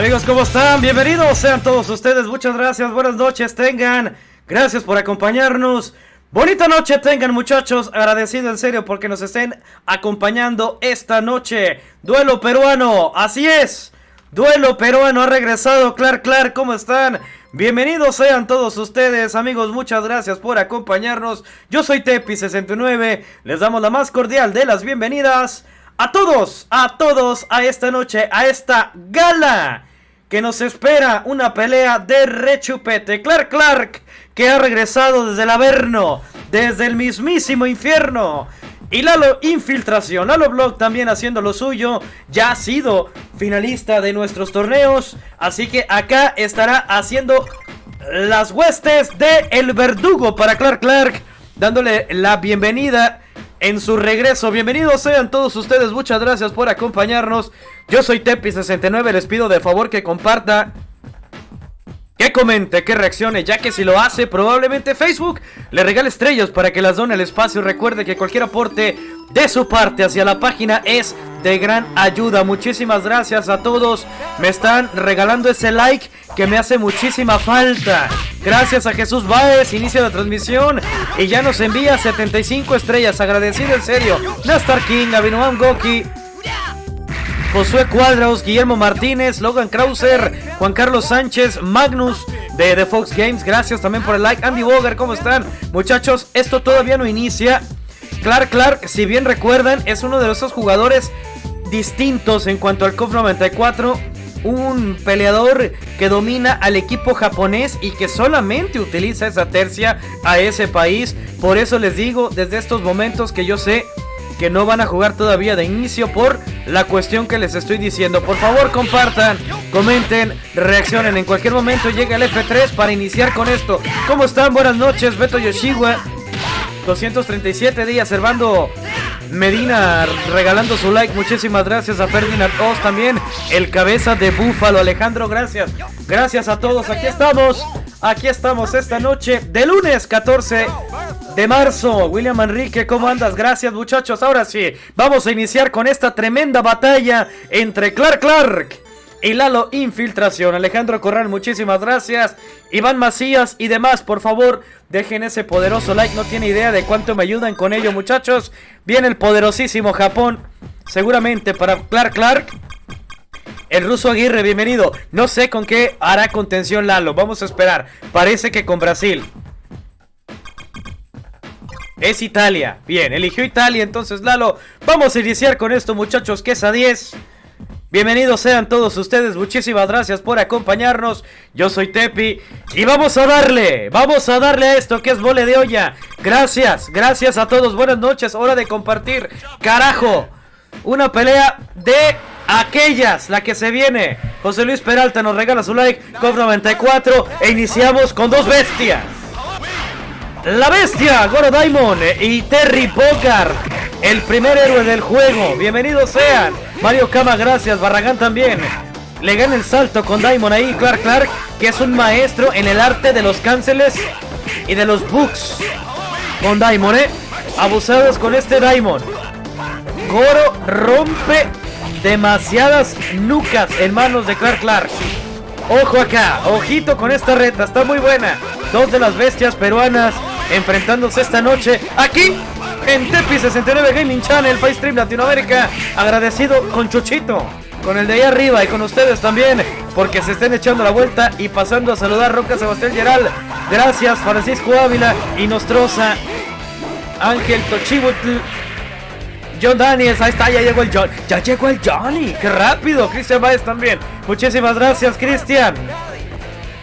Amigos, ¿cómo están? Bienvenidos sean todos ustedes. Muchas gracias. Buenas noches tengan. Gracias por acompañarnos. Bonita noche tengan muchachos. Agradecido en serio porque nos estén acompañando esta noche. Duelo peruano. Así es. Duelo peruano ha regresado. Clark, Clark, ¿cómo están? Bienvenidos sean todos ustedes, amigos. Muchas gracias por acompañarnos. Yo soy Tepi69. Les damos la más cordial de las bienvenidas a todos, a todos a esta noche, a esta gala que nos espera una pelea de rechupete. Clark Clark, que ha regresado desde el Averno, desde el mismísimo infierno. Y Lalo Infiltración, Lalo Blog también haciendo lo suyo, ya ha sido finalista de nuestros torneos, así que acá estará haciendo las huestes de El Verdugo para Clark Clark, dándole la bienvenida en su regreso. Bienvenidos sean todos ustedes, muchas gracias por acompañarnos. Yo soy Tepi69, les pido de favor que comparta que comente, que reaccione, ya que si lo hace, probablemente Facebook le regale estrellas para que las done el espacio. Recuerde que cualquier aporte de su parte hacia la página es de gran ayuda. Muchísimas gracias a todos. Me están regalando ese like que me hace muchísima falta. Gracias a Jesús Baez, inicio la transmisión y ya nos envía 75 estrellas. Agradecido en serio. Nastar King, Goki, Josué Cuadros, Guillermo Martínez, Logan Krauser, Juan Carlos Sánchez, Magnus de The Fox Games. Gracias también por el like. Andy Boger, ¿cómo están? Muchachos, esto todavía no inicia. Clark Clark, si bien recuerdan, es uno de esos jugadores distintos en cuanto al KOF 94. Un peleador que domina al equipo japonés y que solamente utiliza esa tercia a ese país. Por eso les digo desde estos momentos que yo sé que no van a jugar todavía de inicio por la cuestión que les estoy diciendo. Por favor, compartan, comenten, reaccionen. En cualquier momento llega el F3 para iniciar con esto. ¿Cómo están? Buenas noches, Beto Yoshiwa. 237 días, Servando Medina regalando su like. Muchísimas gracias a Ferdinand Oz también. El cabeza de Búfalo. Alejandro, gracias. Gracias a todos. Aquí estamos. Aquí estamos esta noche de lunes 14 de marzo. William Enrique, ¿cómo andas? Gracias muchachos. Ahora sí, vamos a iniciar con esta tremenda batalla entre Clark Clark y Lalo Infiltración. Alejandro Corral, muchísimas gracias. Iván Macías y demás, por favor, dejen ese poderoso like. No tiene idea de cuánto me ayudan con ello, muchachos. Viene el poderosísimo Japón. Seguramente para Clark Clark. El ruso Aguirre, bienvenido. No sé con qué hará contención Lalo. Vamos a esperar. Parece que con Brasil. Es Italia. Bien, eligió Italia entonces Lalo. Vamos a iniciar con esto muchachos, que es a 10. Bienvenidos sean todos ustedes, muchísimas gracias por acompañarnos. Yo soy Tepi y vamos a darle, vamos a darle a esto que es mole de olla. Gracias, gracias a todos, buenas noches, hora de compartir. Carajo, una pelea de aquellas, la que se viene. José Luis Peralta nos regala su like, COP 94 e iniciamos con dos bestias. La bestia, Goro Daimon y Terry Bogard, el primer héroe del juego. Bienvenidos sean. Mario Kama, gracias. Barragán también. Le gana el salto con Daimon ahí. Clark Clark, que es un maestro en el arte de los cánceles y de los books. Con Daimon, eh. Abusados con este Daimon. Goro rompe demasiadas nucas en manos de Clark Clark. Ojo acá, ojito con esta reta, está muy buena. Dos de las bestias peruanas enfrentándose esta noche aquí en Tepi 69 Gaming Channel, Stream Latinoamérica. Agradecido con Chuchito, con el de ahí arriba y con ustedes también, porque se estén echando la vuelta y pasando a saludar Roca Sebastián Geral. Gracias, Francisco Ávila y Nostroza, Ángel Tochibutl. John Daniels, ahí está, ya llegó el John. Ya llegó el Johnny, qué rápido. Cristian Baez también. Muchísimas gracias, Cristian.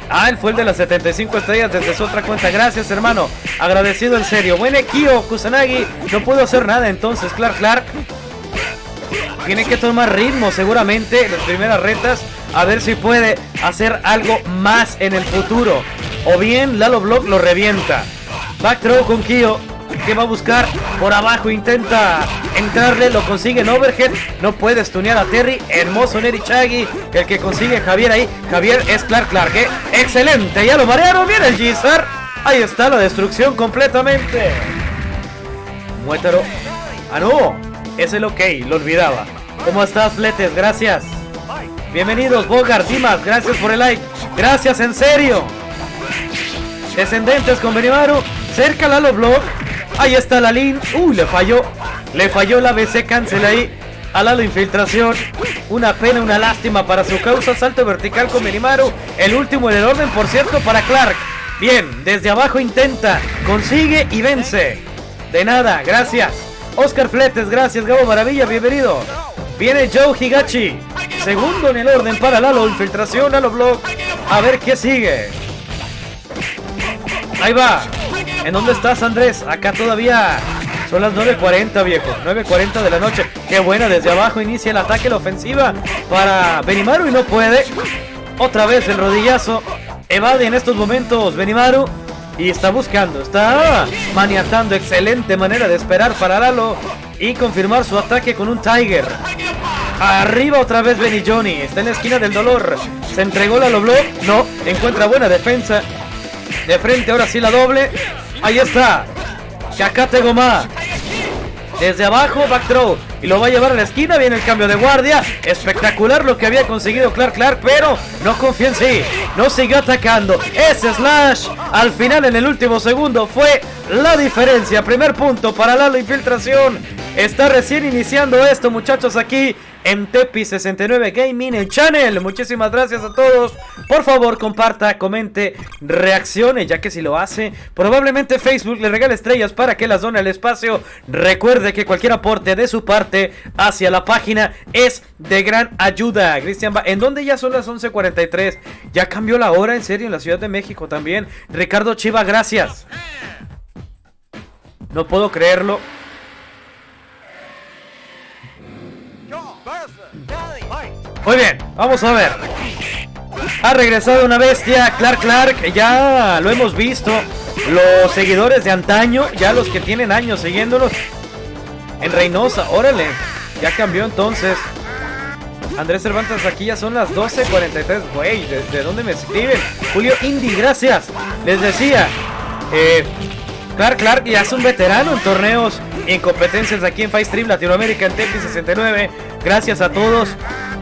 Ah, él fue el de las 75 estrellas desde su otra cuenta. Gracias, hermano. Agradecido en serio. Buen Kio Kusanagi. No pudo hacer nada entonces. Clark Clark. Tiene que tomar ritmo seguramente en las primeras retas. A ver si puede hacer algo más en el futuro. O bien Lalo Block lo revienta. Back throw con Kio que va a buscar por abajo, intenta entrarle, lo consigue en overhead, no puede stunear a Terry, hermoso Neri Chagui, el que consigue Javier ahí, Javier es Clark Clark, ¿eh? excelente, ya lo marearon, viene el Gizar, ahí está la destrucción completamente, Muétero, ah no, es el ok, lo olvidaba, ¿cómo estás Letes? Gracias, Bienvenidos, Bogart, Dimas, gracias por el like. Gracias, en serio. Descendentes con Benimaru. Cerca Lalo Blog. Ahí está la Lin. Uy, le falló. Le falló la BC cancel ahí. A Lalo Infiltración. Una pena, una lástima para su causa. Salto vertical con Benimaru. El último en el orden, por cierto, para Clark. Bien, desde abajo intenta. Consigue y vence. De nada, gracias. Oscar Fletes, gracias. Gabo Maravilla, bienvenido. Viene Joe Higachi. Segundo en el orden para Lalo. Infiltración, Lalo Block. A ver qué sigue. Ahí va. ¿En dónde estás, Andrés? Acá todavía son las 9.40, viejo. 9.40 de la noche. Qué buena. Desde abajo inicia el ataque, la ofensiva para Benimaru y no puede. Otra vez el rodillazo. Evade en estos momentos Benimaru. Y está buscando, está maniatando. Excelente manera de esperar para Lalo. Y confirmar su ataque con un Tiger. Arriba otra vez Benny Johnny. Está en la esquina del dolor. Se entregó la Loblo. No. Encuentra buena defensa. De frente ahora sí la doble. Ahí está. Kakate Goma. Desde abajo, back throw. Y lo va a llevar a la esquina. Viene el cambio de guardia. Espectacular lo que había conseguido Clark Clark. Pero no confía en sí. No siguió atacando. Ese slash. Al final, en el último segundo, fue la diferencia. Primer punto para Lalo Infiltración. Está recién iniciando esto, muchachos, aquí en Tepi69 Gaming el Channel. Muchísimas gracias a todos. Por favor, comparta, comente, reaccione, ya que si lo hace, probablemente Facebook le regale estrellas para que las done al espacio. Recuerde que cualquier aporte de su parte hacia la página es de gran ayuda. Cristian, ¿en dónde ya son las 11.43? Ya cambió la hora, en serio, en la Ciudad de México también. Ricardo Chiva, gracias. No puedo creerlo. Muy bien, vamos a ver. Ha regresado una bestia, Clark Clark, ya lo hemos visto. Los seguidores de antaño, ya los que tienen años siguiéndolos. En Reynosa, órale, ya cambió entonces. Andrés Cervantes, aquí ya son las 12.43. Güey, ¿de, dónde me escriben? Julio Indy, gracias. Les decía, eh, Clark Clark ya es un veterano en torneos en competencias aquí en Stream Latinoamérica en Tepi 69. Gracias a todos.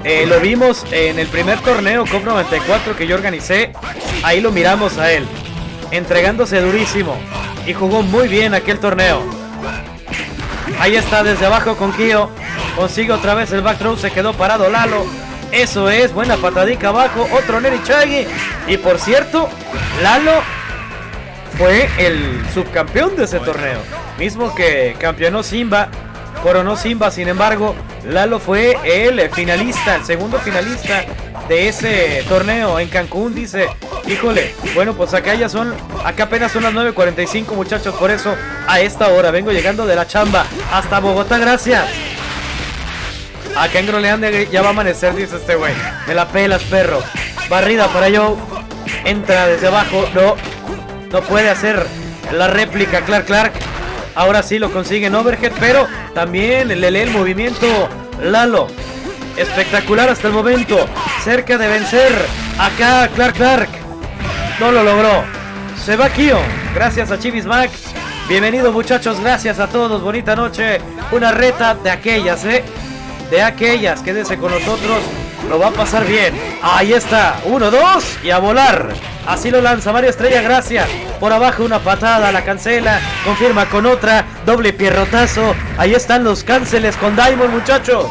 Eh, lo vimos en el primer torneo COP 94 que yo organicé. Ahí lo miramos a él. Entregándose durísimo. Y jugó muy bien aquel torneo. Ahí está desde abajo con Kio. Consigue otra vez el back throw. Se quedó parado Lalo. Eso es. Buena patadica abajo. Otro Neri Chagi. Y por cierto, Lalo fue el subcampeón de ese torneo. Mismo que campeonó Simba coronó Simba, sin embargo, Lalo fue el finalista, el segundo finalista de ese torneo en Cancún, dice, híjole, bueno, pues acá ya son, acá apenas son las 9.45 muchachos, por eso a esta hora vengo llegando de la chamba hasta Bogotá, gracias. Acá en Groenlandia ya va a amanecer, dice este güey. Me la pelas, perro. Barrida para Joe. Entra desde abajo. No. No puede hacer la réplica Clark Clark. Ahora sí lo consigue en overhead, pero también le lee el movimiento Lalo. Espectacular hasta el momento. Cerca de vencer acá Clark Clark. No lo logró. Se va Kio. Gracias a Chivis Mac. Bienvenido muchachos. Gracias a todos. Bonita noche. Una reta de aquellas, ¿eh? De aquellas. Quédese con nosotros. Lo va a pasar bien. Ahí está. Uno, dos. Y a volar. Así lo lanza Mario Estrella, gracias. Por abajo una patada, la cancela. Confirma con otra. Doble pierrotazo. Ahí están los canceles con Diamond, muchachos.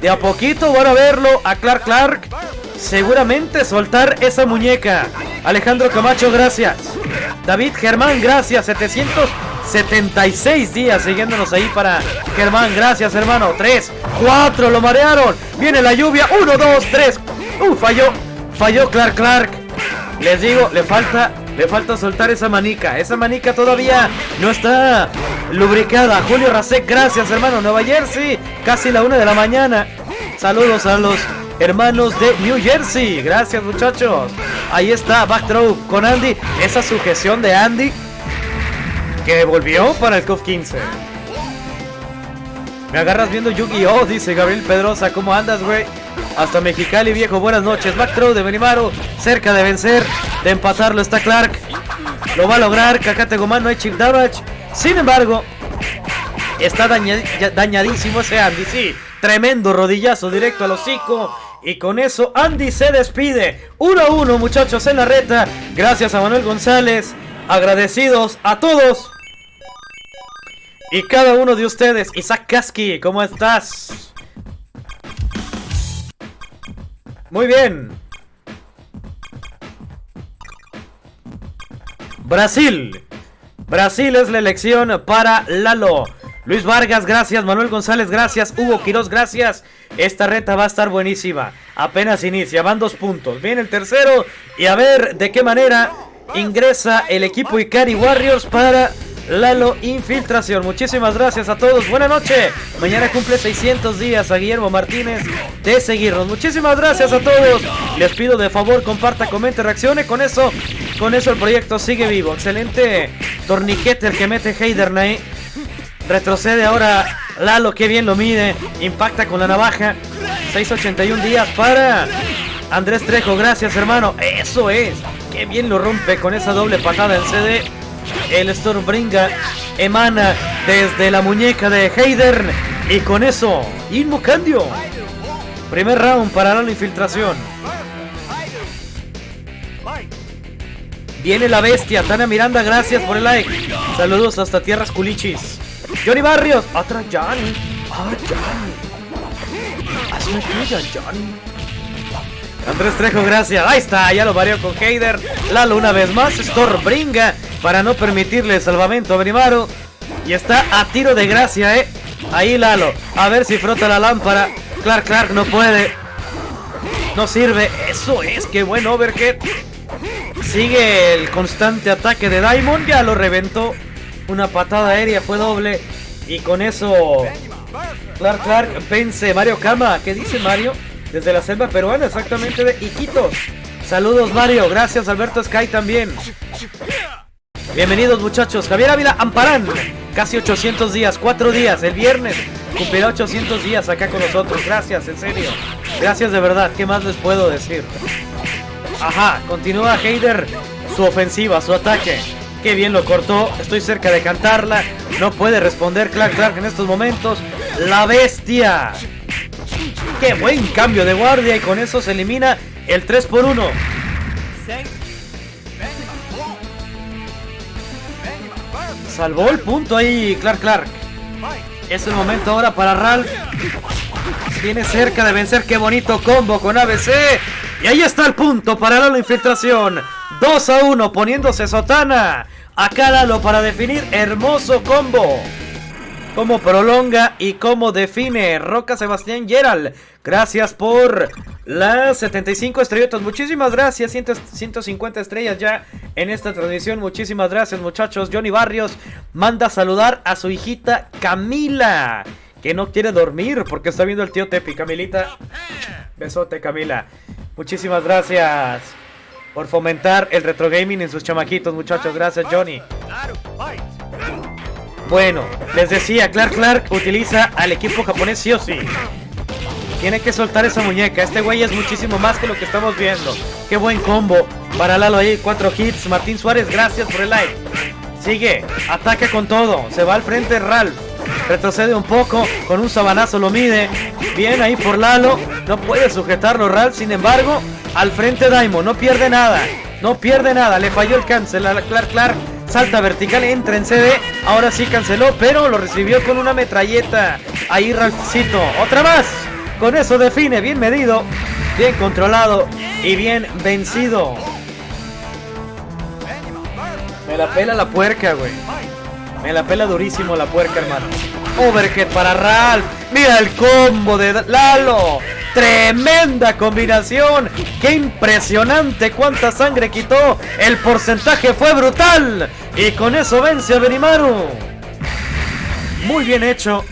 De a poquito van a verlo a Clark Clark. Seguramente soltar esa muñeca. Alejandro Camacho, gracias. David Germán, gracias. 776 días siguiéndonos ahí para Germán. Gracias, hermano. 3, 4, lo marearon. Viene la lluvia. 1, 2, 3. Uh, falló. Falló Clark Clark. Les digo, le falta, le falta soltar esa manica. Esa manica todavía no está lubricada. Julio Rasek, gracias hermano. Nueva Jersey, casi la una de la mañana. Saludos a los hermanos de New Jersey. Gracias muchachos. Ahí está, backthrow con Andy. Esa sujeción de Andy que volvió para el COF 15. Me agarras viendo Yu-Gi-Oh! Dice Gabriel Pedrosa. ¿Cómo andas, güey? Hasta Mexicali, viejo. Buenas noches. Back de Benimaru. Cerca de vencer. De empatarlo está Clark. Lo va a lograr. Cacate Gomán. No hay chip damage. Sin embargo, está dañadísimo ese Andy. Sí. Tremendo rodillazo directo al hocico. Y con eso Andy se despide. 1 a 1 muchachos en la reta. Gracias a Manuel González. Agradecidos a todos. Y cada uno de ustedes. Isaac Kaski, ¿cómo estás? Muy bien. Brasil. Brasil es la elección para Lalo. Luis Vargas, gracias. Manuel González, gracias. Hugo Quiroz, gracias. Esta reta va a estar buenísima. Apenas inicia, van dos puntos. Viene el tercero y a ver de qué manera ingresa el equipo Ikari Warriors para Lalo Infiltración. Muchísimas gracias a todos. Buenas noches. Mañana cumple 600 días a Guillermo Martínez de seguirnos. Muchísimas gracias a todos. Les pido de favor comparta, comente, reaccione. Con eso, con eso el proyecto sigue vivo. Excelente torniquete el que mete Heidernay. Retrocede ahora Lalo, que bien lo mide. Impacta con la navaja. 681 días para Andrés Trejo. Gracias, hermano. Eso es. Qué bien lo rompe con esa doble patada en CD. El Stormbringa emana desde la muñeca de Heidern. Y con eso, Inmucandio. Primer round para la infiltración. Viene la bestia. Tana Miranda, gracias por el like. Saludos hasta Tierras Culichis. Johnny Barrios. Atrás Johnny. Ah, Johnny. Hazme tuya, Johnny. Andrés Trejo, gracias. Ahí está, ya lo varió con Heider. Lalo una vez más. Stormbringa para no permitirle salvamento a Brimaro. Y está a tiro de gracia, ¿eh? Ahí Lalo. A ver si frota la lámpara. Clark Clark no puede. No sirve. Eso es. Qué buen overhead. Sigue el constante ataque de Diamond. Ya lo reventó. Una patada aérea fue doble. Y con eso... Clark Clark vence Mario Kama. ¿Qué dice Mario? Desde la selva peruana, exactamente de Iquitos. Saludos Mario. Gracias Alberto Sky también. Bienvenidos muchachos. Javier Ávila Amparán. Casi 800 días, 4 días. El viernes cumplirá 800 días acá con nosotros. Gracias, en serio. Gracias de verdad. ¿Qué más les puedo decir? Ajá, continúa Heider su ofensiva, su ataque. Qué bien lo cortó. Estoy cerca de cantarla. No puede responder Clark Clark en estos momentos. La bestia. Qué buen cambio de guardia y con eso se elimina el 3 por 1. Salvó el punto ahí Clark Clark. Es el momento ahora para Ralph. Viene cerca de vencer. Qué bonito combo con ABC. Y ahí está el punto para la infiltración. 2 a 1 poniéndose sotana. Acá Lalo para definir hermoso combo. Cómo prolonga y cómo define Roca Sebastián Gerald. Gracias por las 75 estrellitas. Muchísimas gracias. 150 estrellas ya en esta transmisión. Muchísimas gracias muchachos. Johnny Barrios manda saludar a su hijita Camila. Que no quiere dormir porque está viendo el tío Tepi. Camilita. Besote Camila. Muchísimas gracias por fomentar el retro gaming en sus chamaquitos muchachos. Gracias Johnny. Bueno, les decía, Clark Clark utiliza al equipo japonés sí o sí. Tiene que soltar esa muñeca. Este güey es muchísimo más que lo que estamos viendo. Qué buen combo. Para Lalo ahí, cuatro hits. Martín Suárez, gracias por el like. Sigue, ataca con todo. Se va al frente Ralph. Retrocede un poco, con un sabanazo lo mide. Bien ahí por Lalo. No puede sujetarlo Ralph, sin embargo, al frente Daimo. No pierde nada. No pierde nada. Le falló el cancel a Clark Clark. Salta vertical, entra en CD. Ahora sí canceló, pero lo recibió con una metralleta. Ahí Ralphcito. Otra más. Con eso define, bien medido, bien controlado y bien vencido. Me la pela la puerca, güey. Me la pela durísimo la puerca, hermano. Overhead para Ralph. Mira el combo de Lalo. Tremenda combinación. Qué impresionante cuánta sangre quitó. El porcentaje fue brutal. Y con eso vence a Benimaru. Muy bien hecho.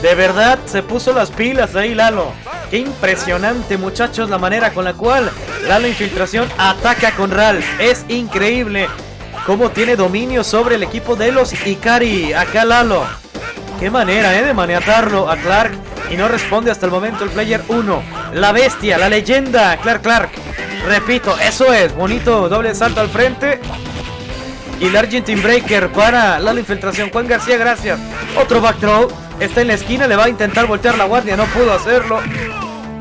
De verdad se puso las pilas ahí Lalo. Qué impresionante muchachos la manera con la cual Lalo Infiltración ataca con Ralph. Es increíble cómo tiene dominio sobre el equipo de los Ikari. Acá Lalo. Qué manera ¿eh? de maniatarlo a Clark. Y no responde hasta el momento el player 1. La bestia, la leyenda, Clark Clark. Repito, eso es. Bonito doble salto al frente. Y el Argentine Breaker para la infiltración. Juan García, gracias. Otro back throw. Está en la esquina, le va a intentar voltear la guardia. No pudo hacerlo.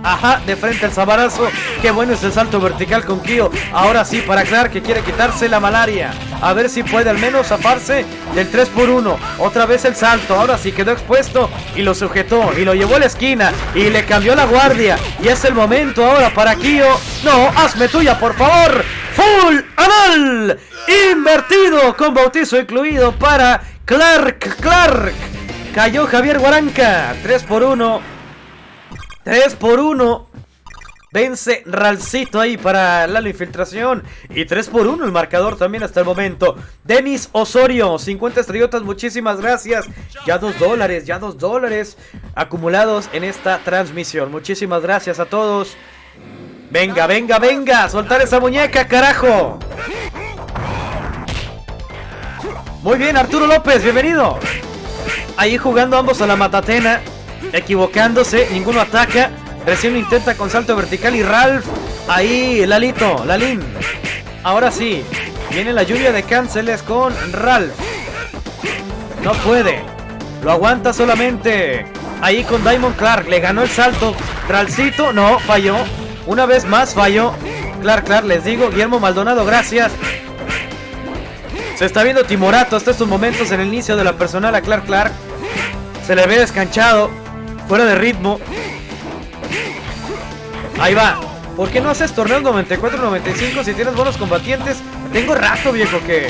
Ajá, de frente al sabarazo. Qué bueno es el salto vertical con Kyo. Ahora sí, para Clark que quiere quitarse la malaria. A ver si puede al menos zafarse del 3x1. Otra vez el salto. Ahora sí quedó expuesto y lo sujetó. Y lo llevó a la esquina. Y le cambió la guardia. Y es el momento ahora para Kyo. No, hazme tuya, por favor. Full anal. Invertido con bautizo incluido para Clark. Clark. Cayó Javier Guaranca. 3 por 1. 3 por 1. Vence Ralcito ahí para la infiltración. Y 3 por 1 el marcador también hasta el momento. Denis Osorio, 50 estrellotas, muchísimas gracias. Ya 2 dólares, ya 2 dólares acumulados en esta transmisión. Muchísimas gracias a todos. Venga, venga, venga, soltar esa muñeca, carajo. Muy bien, Arturo López, bienvenido. Ahí jugando ambos a la matatena equivocándose, ninguno ataca. Recién intenta con salto vertical y Ralph. Ahí, Lalito, Lalín. Ahora sí, viene la lluvia de cánceles con Ralph. No puede. Lo aguanta solamente. Ahí con Diamond Clark. Le ganó el salto. Ralcito, no, falló. Una vez más falló. Clark, Clark, les digo. Guillermo Maldonado, gracias. Se está viendo Timorato hasta estos momentos en el inicio de la personal a Clark Clark. Se le ve descanchado. Fuera de ritmo. Ahí va. ¿Por qué no haces torneos 94-95 si tienes buenos combatientes? Tengo rato, viejo, que,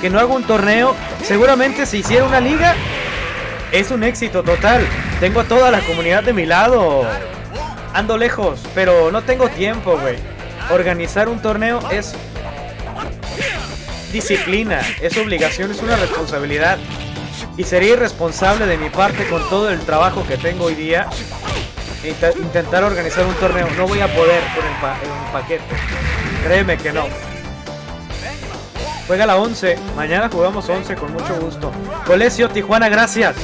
que no hago un torneo. Seguramente si hiciera una liga, es un éxito total. Tengo a toda la comunidad de mi lado. Ando lejos, pero no tengo tiempo, güey. Organizar un torneo es disciplina, es obligación, es una responsabilidad. Y sería irresponsable de mi parte con todo el trabajo que tengo hoy día intentar organizar un torneo. No voy a poder con el, paquete. Créeme que no. Juega la 11. Mañana jugamos 11 con mucho gusto. Colesio Tijuana, gracias.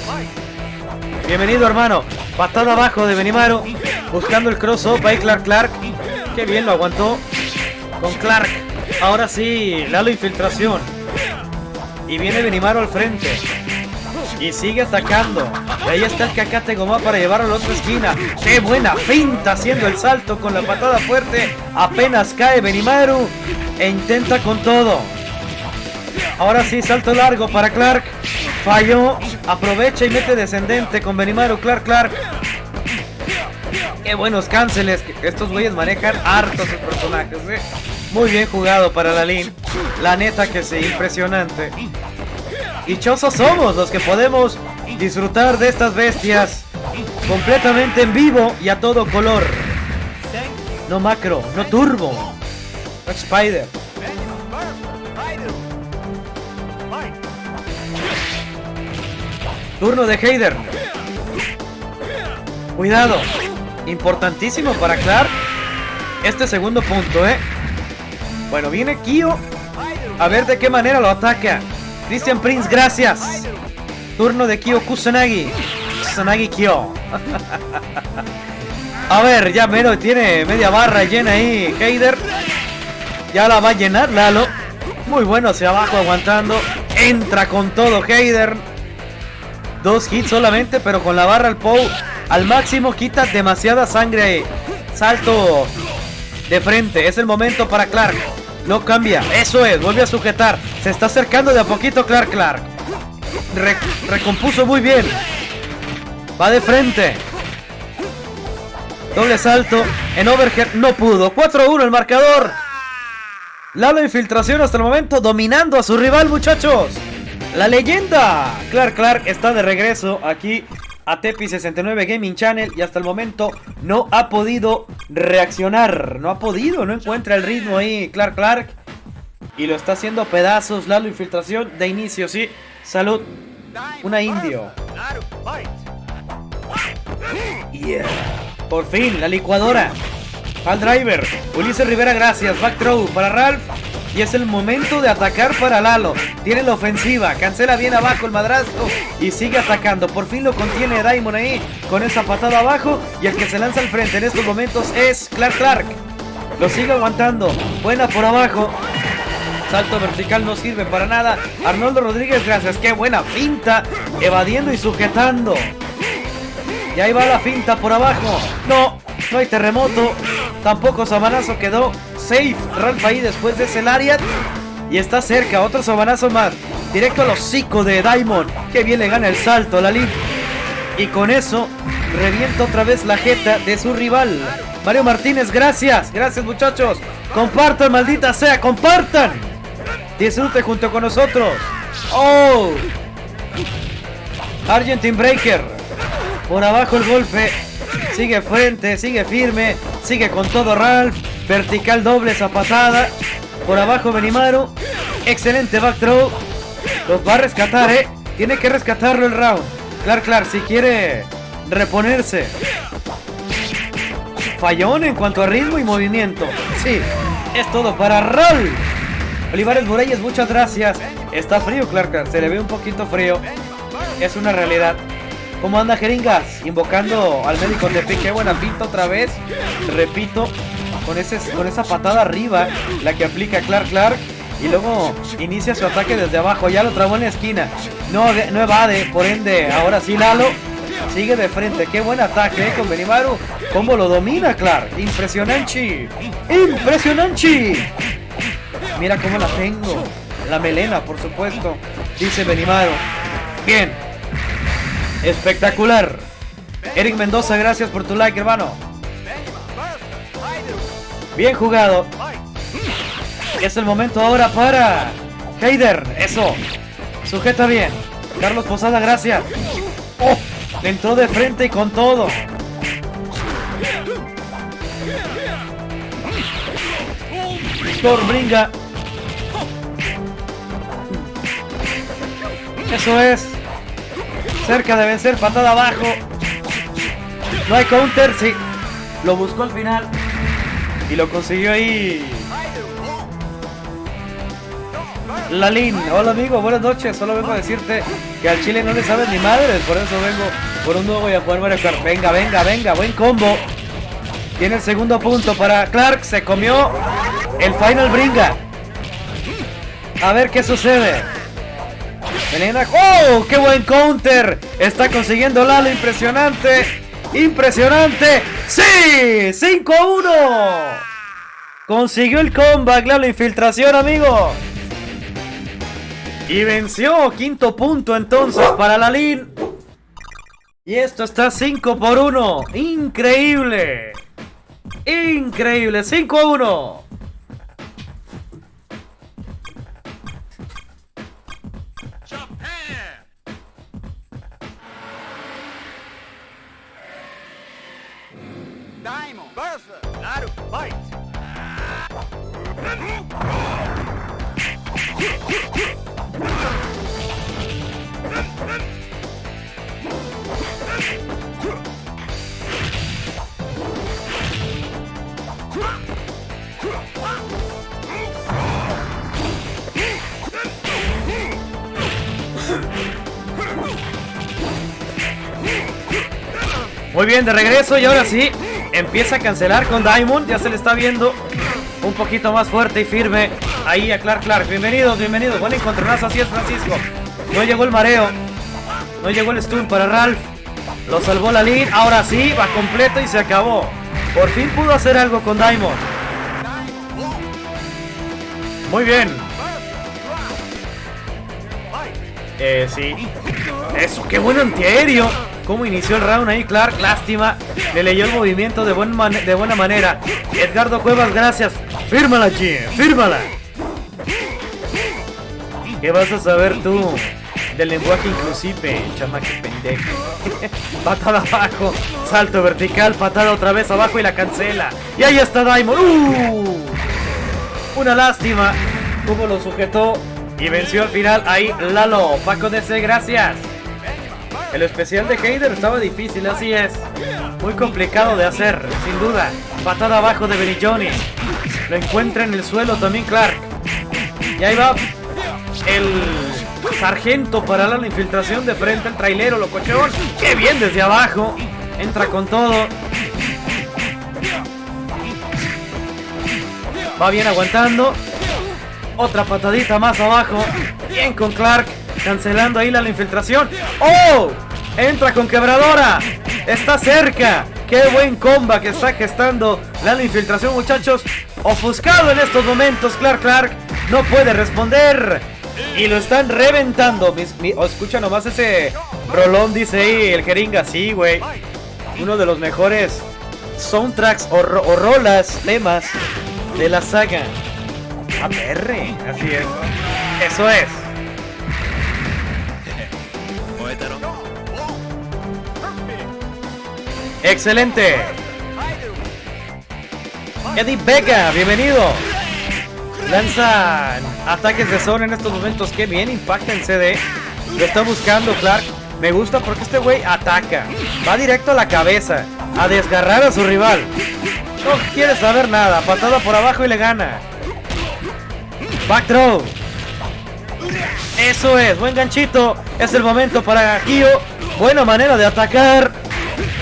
Bienvenido, hermano. Patada abajo de Benimaru. Buscando el cross-up. Ahí Clark Clark. Qué bien lo aguantó. Con Clark. Ahora sí, Lalo infiltración. Y viene Benimaru al frente. Y sigue atacando. Y ahí está el Cacate Goma para llevarlo a la otra esquina. ¡Qué buena finta! Haciendo el salto con la patada fuerte. Apenas cae Benimaru. E intenta con todo. Ahora sí, salto largo para Clark. Falló. Aprovecha y mete descendente con Benimaru. Clark, Clark. Qué buenos cánceles. Estos güeyes manejan hartos sus personajes. ¿eh? Muy bien jugado para la Lin. La neta que sí, impresionante dichosos somos los que podemos disfrutar de estas bestias completamente en vivo y a todo color. No macro, no turbo. No Spider. Turno de Heider. Cuidado. Importantísimo para Clark. Este segundo punto, ¿eh? Bueno, viene Kyo. A ver de qué manera lo ataca. Christian Prince, gracias. Turno de Kyo Kusanagi. Kusanagi Kyo. a ver, ya menos tiene media barra llena ahí. Heider. Ya la va a llenar Lalo. Muy bueno hacia abajo aguantando. Entra con todo Heider. Dos hits solamente, pero con la barra al Pou al máximo quita demasiada sangre ahí. Salto de frente. Es el momento para Clark. No cambia. Eso es. Vuelve a sujetar. Se está acercando de a poquito Clark Clark. recompuso muy bien. Va de frente. Doble salto. En overhead no pudo. 4-1 el marcador. Lalo infiltración hasta el momento dominando a su rival muchachos. La leyenda. Clark Clark está de regreso aquí a Tepi69 Gaming Channel y hasta el momento no ha podido reaccionar. No ha podido, no encuentra el ritmo ahí Clark Clark. Y lo está haciendo pedazos. La infiltración de inicio, sí. Salud. Una indio. Por fin, la licuadora. Al driver. Ulises Rivera, gracias. Back throw para Ralph. Y es el momento de atacar para Lalo. Tiene la ofensiva. Cancela bien abajo el madrazo. Y sigue atacando. Por fin lo contiene Diamond ahí. Con esa patada abajo. Y el que se lanza al frente en estos momentos es Clark Clark. Lo sigue aguantando. Buena por abajo. Salto vertical no sirve para nada. Arnoldo Rodríguez, gracias. Qué buena finta. Evadiendo y sujetando. Y ahí va la finta por abajo. No. No hay terremoto. Tampoco sabanazo quedó safe. Ralph ahí después de ese Lariat. Y está cerca. Otro sabanazo más. Directo al hocico de Diamond. Que bien le gana el salto a la Lin. Y con eso revienta otra vez la jeta de su rival. Mario Martínez, gracias. Gracias muchachos. Compartan, maldita sea. Compartan. Disfrute junto con nosotros. Oh. Argentine Breaker. Por abajo el golpe. Sigue frente, sigue firme. Sigue con todo Ralph. Vertical doble esa patada. Por abajo Benimaru. Excelente back throw. Los va a rescatar, eh. Tiene que rescatarlo el round. Clar, clar, si quiere reponerse. Fallón en cuanto a ritmo y movimiento. Sí, es todo para Ralph. Olivares Moreyes, muchas gracias. Está frío, Clark, se le ve un poquito frío. Es una realidad. ¿Cómo anda Jeringas? Invocando al médico de Qué buena pinta otra vez. Repito, con, ese, con esa patada arriba, la que aplica Clark Clark. Y luego inicia su ataque desde abajo. Ya lo trabó en la esquina. No, no evade, por ende, ahora sí Lalo. Sigue de frente. Qué buen ataque eh, con Benimaru. ¿Cómo lo domina Clark? Impresionante. Impresionante. Mira cómo la tengo. La melena, por supuesto. Dice Benimaru. Bien. Espectacular. Eric Mendoza, gracias por tu like, hermano. Bien jugado. Es el momento ahora para Heider. Eso. Sujeta bien. Carlos Posada, gracias. Oh, entró de frente y con todo. Bringa. Eso es. Cerca de vencer, patada abajo. No hay counter, sí. Lo buscó al final. Y lo consiguió ahí. Lalín, hola amigo, buenas noches. Solo vengo a decirte que al Chile no le sabes ni madres. Por eso vengo por un nuevo y a jugar Mario. Venga, venga, venga, buen combo. Tiene el segundo punto para Clark. Se comió el final bringa. A ver qué sucede. ¡Oh! ¡Qué buen counter! Está consiguiendo Lalo. Impresionante. Impresionante. ¡Sí! ¡5 a 1! Consiguió el comeback, Lalo. Infiltración, amigo. Y venció. Quinto punto entonces para Lalín. Y esto está 5 por 1. Increíble. Increíble. 5 a 1. Muy bien, de regreso y ahora sí, empieza a cancelar con Diamond. Ya se le está viendo un poquito más fuerte y firme ahí a Clark Clark. Bienvenidos, bienvenidos. Buen encontronazo, así es Francisco. No llegó el mareo. No llegó el stun para Ralph. Lo salvó la lead. Ahora sí, va completo y se acabó. Por fin pudo hacer algo con Diamond. Muy bien. Eh, sí. Eso, qué buen antiaéreo. Cómo inició el round ahí Clark, lástima. Le leyó el movimiento de, buen de buena manera. Edgardo Cuevas, gracias. Fírmala, Jim, fírmala. ¿Qué vas a saber tú del lenguaje inclusive, chamaque pendejo? patada abajo, salto vertical, patada otra vez abajo y la cancela. Y ahí está Diamond. ¡Uh! Una lástima. Cómo lo sujetó y venció al final ahí Lalo. Paco DC, gracias. El especial de Heider estaba difícil, así es. Muy complicado de hacer, sin duda. Patada abajo de Benny. Lo encuentra en el suelo también Clark. Y ahí va el sargento para la infiltración de frente al trailero, locochón. ¡Qué bien desde abajo! Entra con todo. Va bien aguantando. Otra patadita más abajo. Bien con Clark. Cancelando ahí la infiltración. ¡Oh! Entra con quebradora. Está cerca. Qué buen comba que está gestando la infiltración, muchachos. Ofuscado en estos momentos, Clark Clark no puede responder. Y lo están reventando. Oh, escucha nomás ese rolón, dice ahí el jeringa. Sí, güey. Uno de los mejores soundtracks o, rolas, temas de la saga. APR, así es. Eso es. Excelente. Eddie Vega, bienvenido. Lanza ataques de zona en estos momentos. Qué bien impacta el CD. Lo está buscando Clark. Me gusta porque este güey ataca. Va directo a la cabeza. A desgarrar a su rival. No quiere saber nada. Patada por abajo y le gana. Back throw. Eso es. Buen ganchito. Es el momento para Kyo. Buena manera de atacar.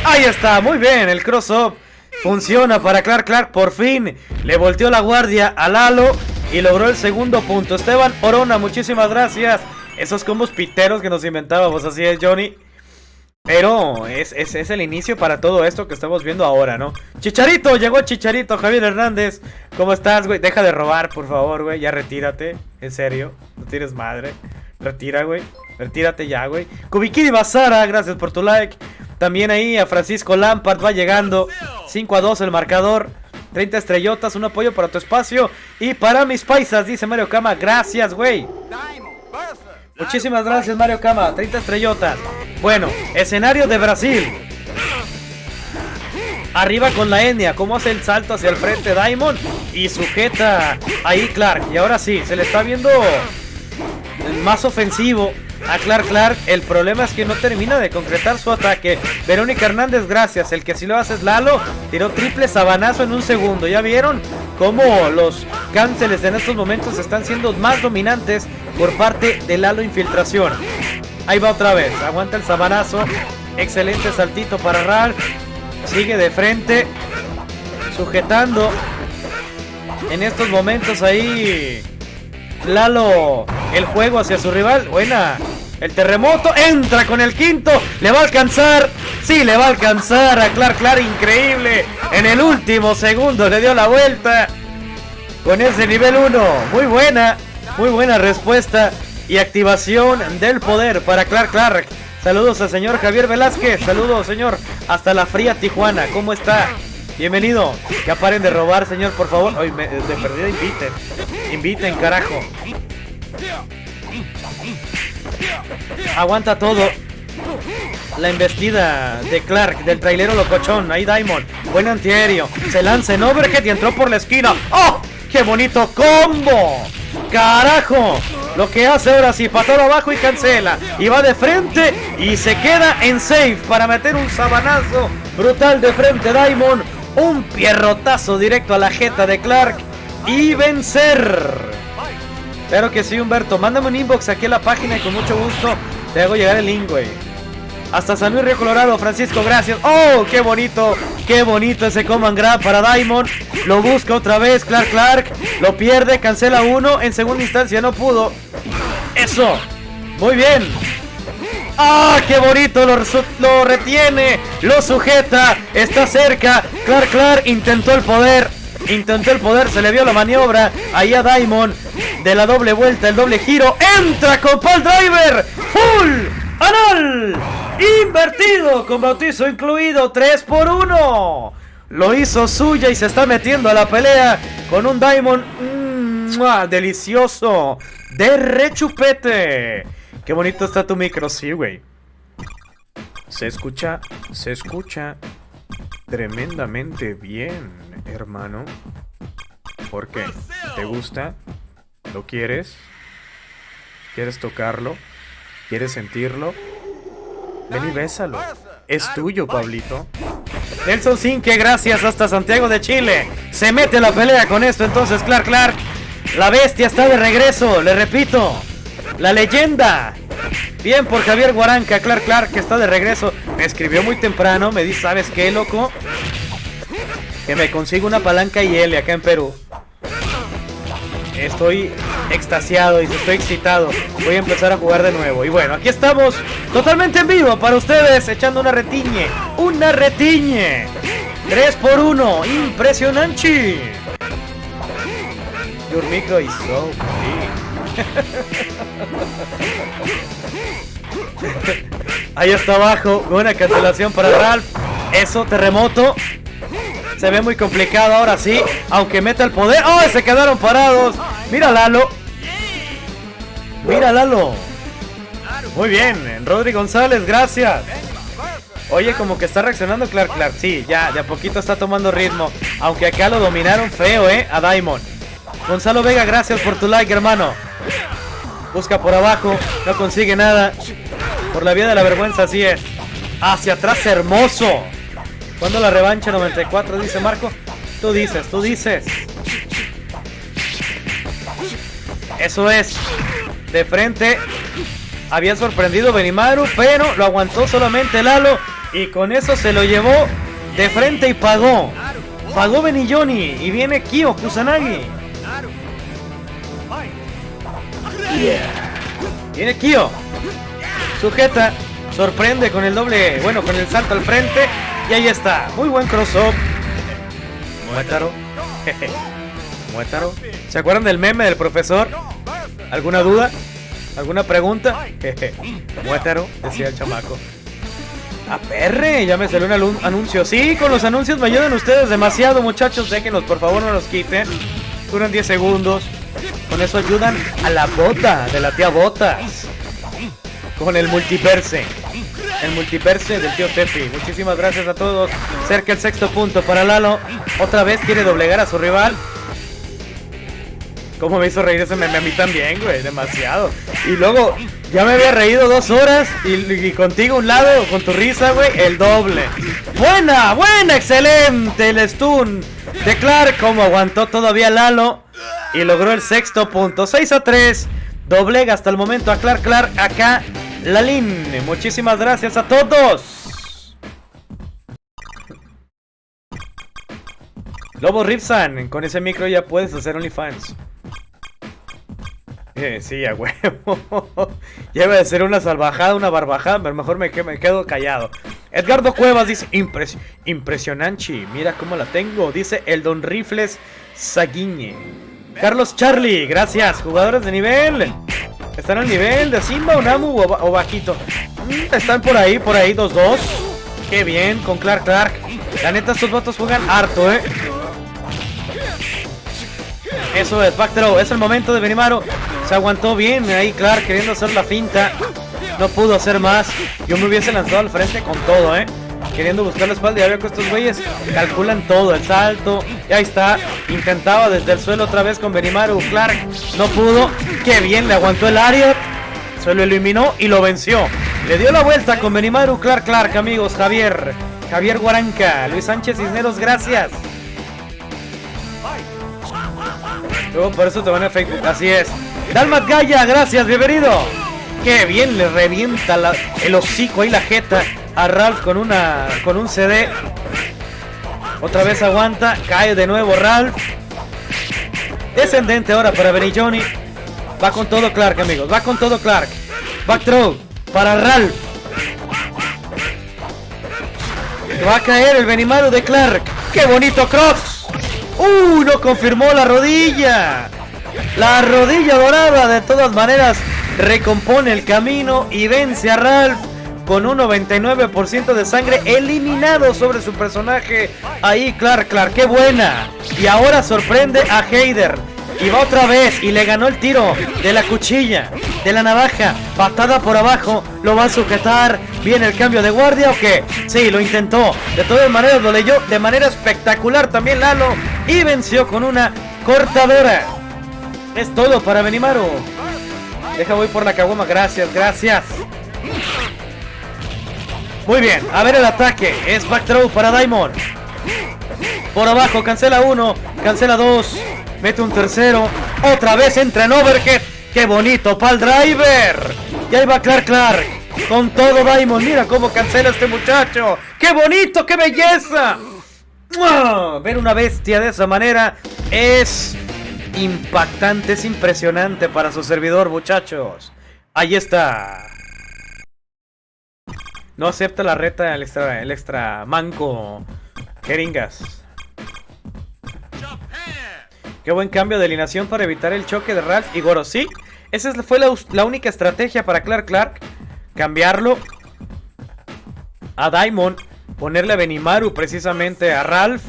Ahí está. Muy bien. El cross-up. Funciona para Clark Clark. Por fin. Le volteó la guardia a Lalo. Y logró el segundo punto. Esteban Orona. Muchísimas gracias. Esos combos piteros que nos inventábamos. Así es, Johnny. Pero es, es, el inicio para todo esto que estamos viendo ahora, ¿no? Chicharito, llegó Chicharito, Javier Hernández. ¿Cómo estás, güey? Deja de robar, por favor, güey. Ya retírate. En serio. No tienes madre. Retira, güey. Retírate ya, güey. Kubikiri Basara, gracias por tu like. También ahí a Francisco Lampard va llegando. 5 a 2 el marcador. 30 estrellotas, un apoyo para tu espacio. Y para mis paisas, dice Mario Kama. Gracias, güey. Muchísimas gracias, Mario Kama. 30 estrellotas. Bueno, escenario de Brasil. Arriba con la etnia. Cómo hace el salto hacia el frente Diamond. Y sujeta ahí Clark. Y ahora sí, se le está viendo más ofensivo a Clark Clark. El problema es que no termina de concretar su ataque. Verónica Hernández, gracias. El que sí lo hace es Lalo. Tiró triple sabanazo en un segundo. ¿Ya vieron cómo los cánceles en estos momentos están siendo más dominantes por parte de Lalo Infiltración? Ahí va otra vez. Aguanta el sabanazo. Excelente saltito para Rar. Sigue de frente. Sujetando. En estos momentos ahí. Lalo el juego hacia su rival. Buena. El terremoto entra con el quinto. Le va a alcanzar. Sí, le va a alcanzar a Clark Clark. Increíble. En el último segundo le dio la vuelta. Con ese nivel 1. Muy buena. Muy buena respuesta. Y activación del poder para Clark Clark. Saludos al señor Javier Velázquez. Saludos, señor. Hasta la fría Tijuana. ¿Cómo está? Bienvenido. Ya paren de robar, señor, por favor. Hoy me, de perdida inviten. Inviten, carajo. Aguanta todo. La embestida de Clark, del trailero locochón. Ahí Diamond. Buen antiaéreo. Se lanza en overhead y entró por la esquina. ¡Oh! ¡Qué bonito combo! ¡Carajo! Lo que hace ahora sí, patada abajo y cancela. Y va de frente y se queda en safe para meter un sabanazo brutal de frente Diamond. Un pierrotazo directo a la jeta de Clark y vencer. Claro que sí, Humberto. Mándame un inbox aquí en la página y con mucho gusto te hago llegar el link, güey. Hasta San Luis Río Colorado, Francisco, gracias. ¡Oh, qué bonito! ¡Qué bonito ese command grab para Diamond! Lo busca otra vez, Clark Clark. Lo pierde, cancela uno. En segunda instancia no pudo. ¡Eso! Muy bien. ¡Ah, qué bonito! Lo, lo retiene, lo sujeta, está cerca. Clark Clark intentó el poder. Intentó el poder, se le vio la maniobra. Ahí a Diamond. De la doble vuelta, el doble giro. Entra con Paul Driver. Full. Anal. Invertido. Con bautizo incluido. 3 por 1. Lo hizo suya y se está metiendo a la pelea con un Diamond. Mmm, delicioso. De rechupete. Qué bonito está tu micro, sí, güey. Se escucha, se escucha tremendamente bien, hermano. ¿Por qué? ¿Te gusta? ¿Lo quieres? ¿Quieres tocarlo? ¿Quieres sentirlo? Ven y bésalo. Es tuyo, Pablito. Nelson Sinque, gracias hasta Santiago de Chile. Se mete la pelea con esto entonces, Clark Clark. La bestia está de regreso, le repito. La leyenda. Bien por Javier Guaranca, Clark Clark, que está de regreso. Me escribió muy temprano, me dice, ¿sabes qué, loco? Que me consigo una palanca y L acá en Perú. Estoy extasiado y estoy excitado. Voy a empezar a jugar de nuevo. Y bueno, aquí estamos totalmente en vivo para ustedes, echando una retiñe. ¡Una retiñe! 3 por 1. Impresionante. Your micro is Ahí está abajo. Buena cancelación para Ralph. Eso, terremoto. Se ve muy complicado ahora sí. Aunque meta el poder. ¡Oh! Se quedaron parados. Mira Lalo. Mira Lalo. Muy bien. Rodri González, gracias. Oye, como que está reaccionando Clark Clark. Sí, ya, de a poquito está tomando ritmo. Aunque acá lo dominaron feo, ¿eh? A Diamond. Gonzalo Vega, gracias por tu like, hermano. Busca por abajo. No consigue nada. Por la vía de la vergüenza, así es. Hacia atrás, hermoso. ¿Cuándo la revancha 94? Dice Marco. Tú dices, tú dices. Eso es. De frente. Había sorprendido Benimaru, pero lo aguantó solamente Lalo. Y con eso se lo llevó de frente y pagó. Pagó Benilloni. Y viene Kyo Kusanagi. Viene Kyo. Sujeta. Sorprende con el doble. Bueno, con el salto al frente. Y ahí está. Muy buen cross-up. Muétaro. Muétaro. ¿Se acuerdan del meme del profesor? ¿Alguna duda? ¿Alguna pregunta? Muétaro, decía el chamaco. A perre, ya me salió un anuncio. Sí, con los anuncios me ayudan ustedes demasiado, muchachos. Déjenos, por favor, no los quiten. Duran 10 segundos. Con eso ayudan a la bota de la tía Botas. Con el multiverse. El multiverse del tío Tefi. Muchísimas gracias a todos. Cerca el sexto punto para Lalo. Otra vez quiere doblegar a su rival. ¿Cómo me hizo reír ese meme a mí también, güey? Demasiado. Y luego, ya me había reído dos horas y, contigo un lado, con tu risa, güey, el doble. Buena, buena, excelente el stun de Clark. Como aguantó todavía Lalo y logró el sexto punto. 6 a 3. Doblega hasta el momento a Clark Clark acá. Lalin, muchísimas gracias a todos. Lobo Ripsan, con ese micro ya puedes hacer OnlyFans. Eh, sí, a huevo. ya iba a ser una salvajada, una barbajada, pero mejor me, quedo callado. Edgardo Cuevas dice, impresionante, mira cómo la tengo. Dice el Don Rifles Saguiñe. Carlos Charlie, gracias. Jugadores de nivel. ¿Están al nivel de Simba, Namu o, bajito? Mm, están por ahí, por ahí, 2-2. Qué bien, con Clark Clark. La neta, estos votos juegan harto, ¿eh? Eso es, back Es el momento de Benimaru. Se aguantó bien ahí, Clark, queriendo hacer la finta. No pudo hacer más. Yo me hubiese lanzado al frente con todo, ¿eh? Queriendo buscar la espalda. Ya veo que estos güeyes calculan todo. El salto. Y ahí está. Intentaba desde el suelo otra vez con Benimaru. Clark no pudo. Qué bien, le aguantó el área. Se lo eliminó y lo venció. Le dio la vuelta con Benimaru. Clark, Clark, amigos. Javier. Javier Guaranca. Luis Sánchez Cisneros, gracias. Por eso te van a Facebook. Así es. Dalmat Gaya, gracias, bienvenido. Qué bien le revienta el hocico ahí la jeta a Ralph con una con un CD. Otra vez aguanta, cae de nuevo Ralph. Descendente ahora para Benny Johnny. Va con todo Clark, amigos. Va con todo Clark. Back throw para Ralph. Va a caer el Benimaru de Clark. ¡Qué bonito cross! ¡Uh! No confirmó la rodilla. La rodilla dorada de todas maneras recompone el camino y vence a Ralph con un 99% de sangre eliminado sobre su personaje. Ahí Clark, Clark, qué buena. Y ahora sorprende a Heider. Y va otra vez y le ganó el tiro de la cuchilla, de la navaja. Patada por abajo, lo va a sujetar. ¿Viene el cambio de guardia o qué? Sí, lo intentó. De todas maneras lo leyó de manera espectacular también Lalo. Y venció con una cortadora. Es todo para Benimaru. Deja voy por la caguama. Gracias, gracias. Muy bien, a ver el ataque. Es back throw para Diamond. Por abajo, cancela uno, cancela dos. Mete un tercero. Otra vez entra en overhead. ¡Qué bonito! ¡Pal driver! Y ahí va Clark Clark. Con todo Diamond. Mira cómo cancela este muchacho. ¡Qué bonito! ¡Qué belleza! Ver una bestia de esa manera es impactante, es impresionante para su servidor, muchachos. Ahí está. No acepta la reta el extra, el extra manco Jeringas. Qué buen cambio de alineación para evitar el choque de Ralph y Goro. Sí, esa fue la, única estrategia para Clark Clark. Cambiarlo a Diamond. Ponerle a Benimaru precisamente a Ralph.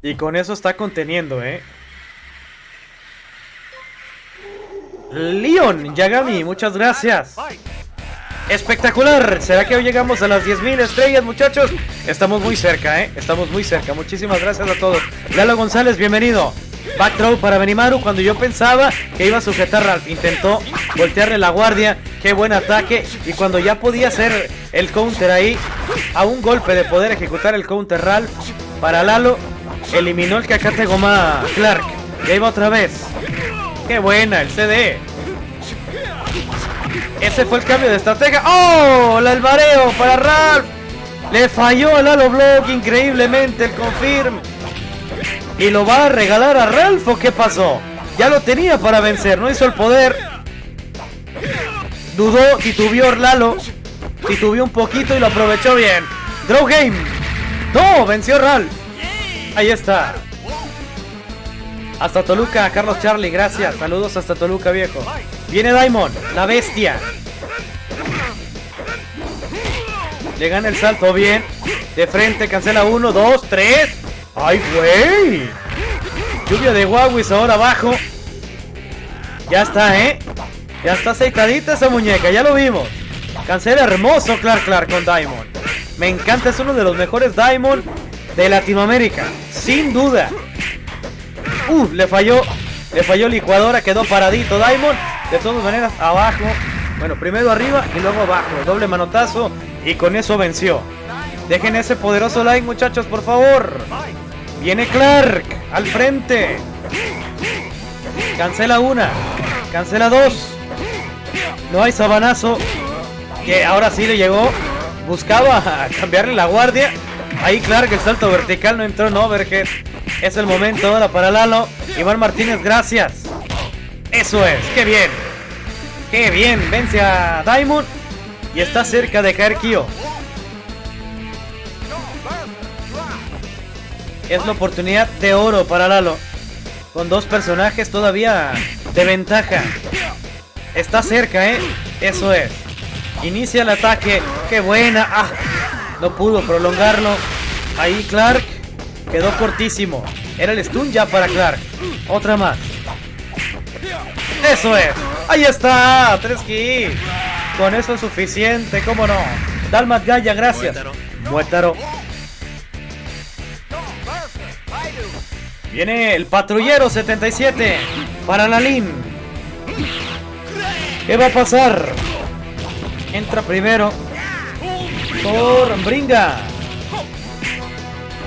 Y con eso está conteniendo, ¿eh? Leon Yagami, muchas gracias. Espectacular. ¿Será que hoy llegamos a las 10.000 estrellas, muchachos? Estamos muy cerca, ¿eh? Estamos muy cerca. Muchísimas gracias a todos. Lalo González, bienvenido. Backthrow para Benimaru cuando yo pensaba que iba a sujetar Ralph. Intentó voltearle la guardia. Qué buen ataque. Y cuando ya podía hacer el counter ahí, a un golpe de poder ejecutar el counter Ralph, para Lalo, eliminó el cacate goma Clark. Ya iba otra vez. Qué buena el CD. Ese fue el cambio de estrategia. ¡Oh! El albareo para Ralph. Le falló al Lalo Block increíblemente el confirm. ¿Y lo va a regalar a Ralph o qué pasó? Ya lo tenía para vencer, no hizo el poder. Dudó, titubeó Lalo. Titubeó un poquito y lo aprovechó bien. Draw game. No, venció Ralph. Ahí está. Hasta Toluca, Carlos Charlie, gracias. Saludos hasta Toluca, viejo. Viene Diamond, la bestia. Le gana el salto bien. De frente, cancela uno, dos, tres. ¡Ay, güey! Lluvia de Huawei ahora abajo. Ya está, ¿eh? Ya está aceitadita esa muñeca, ya lo vimos. Cancela hermoso Clark Clark con Diamond. Me encanta, es uno de los mejores Diamond de Latinoamérica. Sin duda. Uh, le falló. Le falló licuadora, quedó paradito Diamond. De todas maneras, abajo. Bueno, primero arriba y luego abajo. Doble manotazo y con eso venció. Dejen ese poderoso like, muchachos, por favor. Viene Clark al frente. Cancela una. Cancela dos. No hay sabanazo. Que ahora sí le llegó. Buscaba cambiarle la guardia. Ahí Clark el salto vertical no entró en overhead. Es el momento ahora para Lalo. Iván Martínez, gracias. Eso es, qué bien. Qué bien. Vence a Diamond. Y está cerca de caer Kyo. Es la oportunidad de oro para Lalo. Con dos personajes todavía de ventaja. Está cerca, ¿eh? Eso es. Inicia el ataque. ¡Qué buena! ¡Ah! No pudo prolongarlo. Ahí Clark quedó cortísimo. Era el stun ya para Clark. Otra más. Eso es. Ahí está. Tres kills. Con eso es suficiente. ¿Cómo no? Dalmat Gaya, gracias. Muétaro. Viene el patrullero 77 para Lalín. ¿Qué va a pasar? Entra primero por Bringa.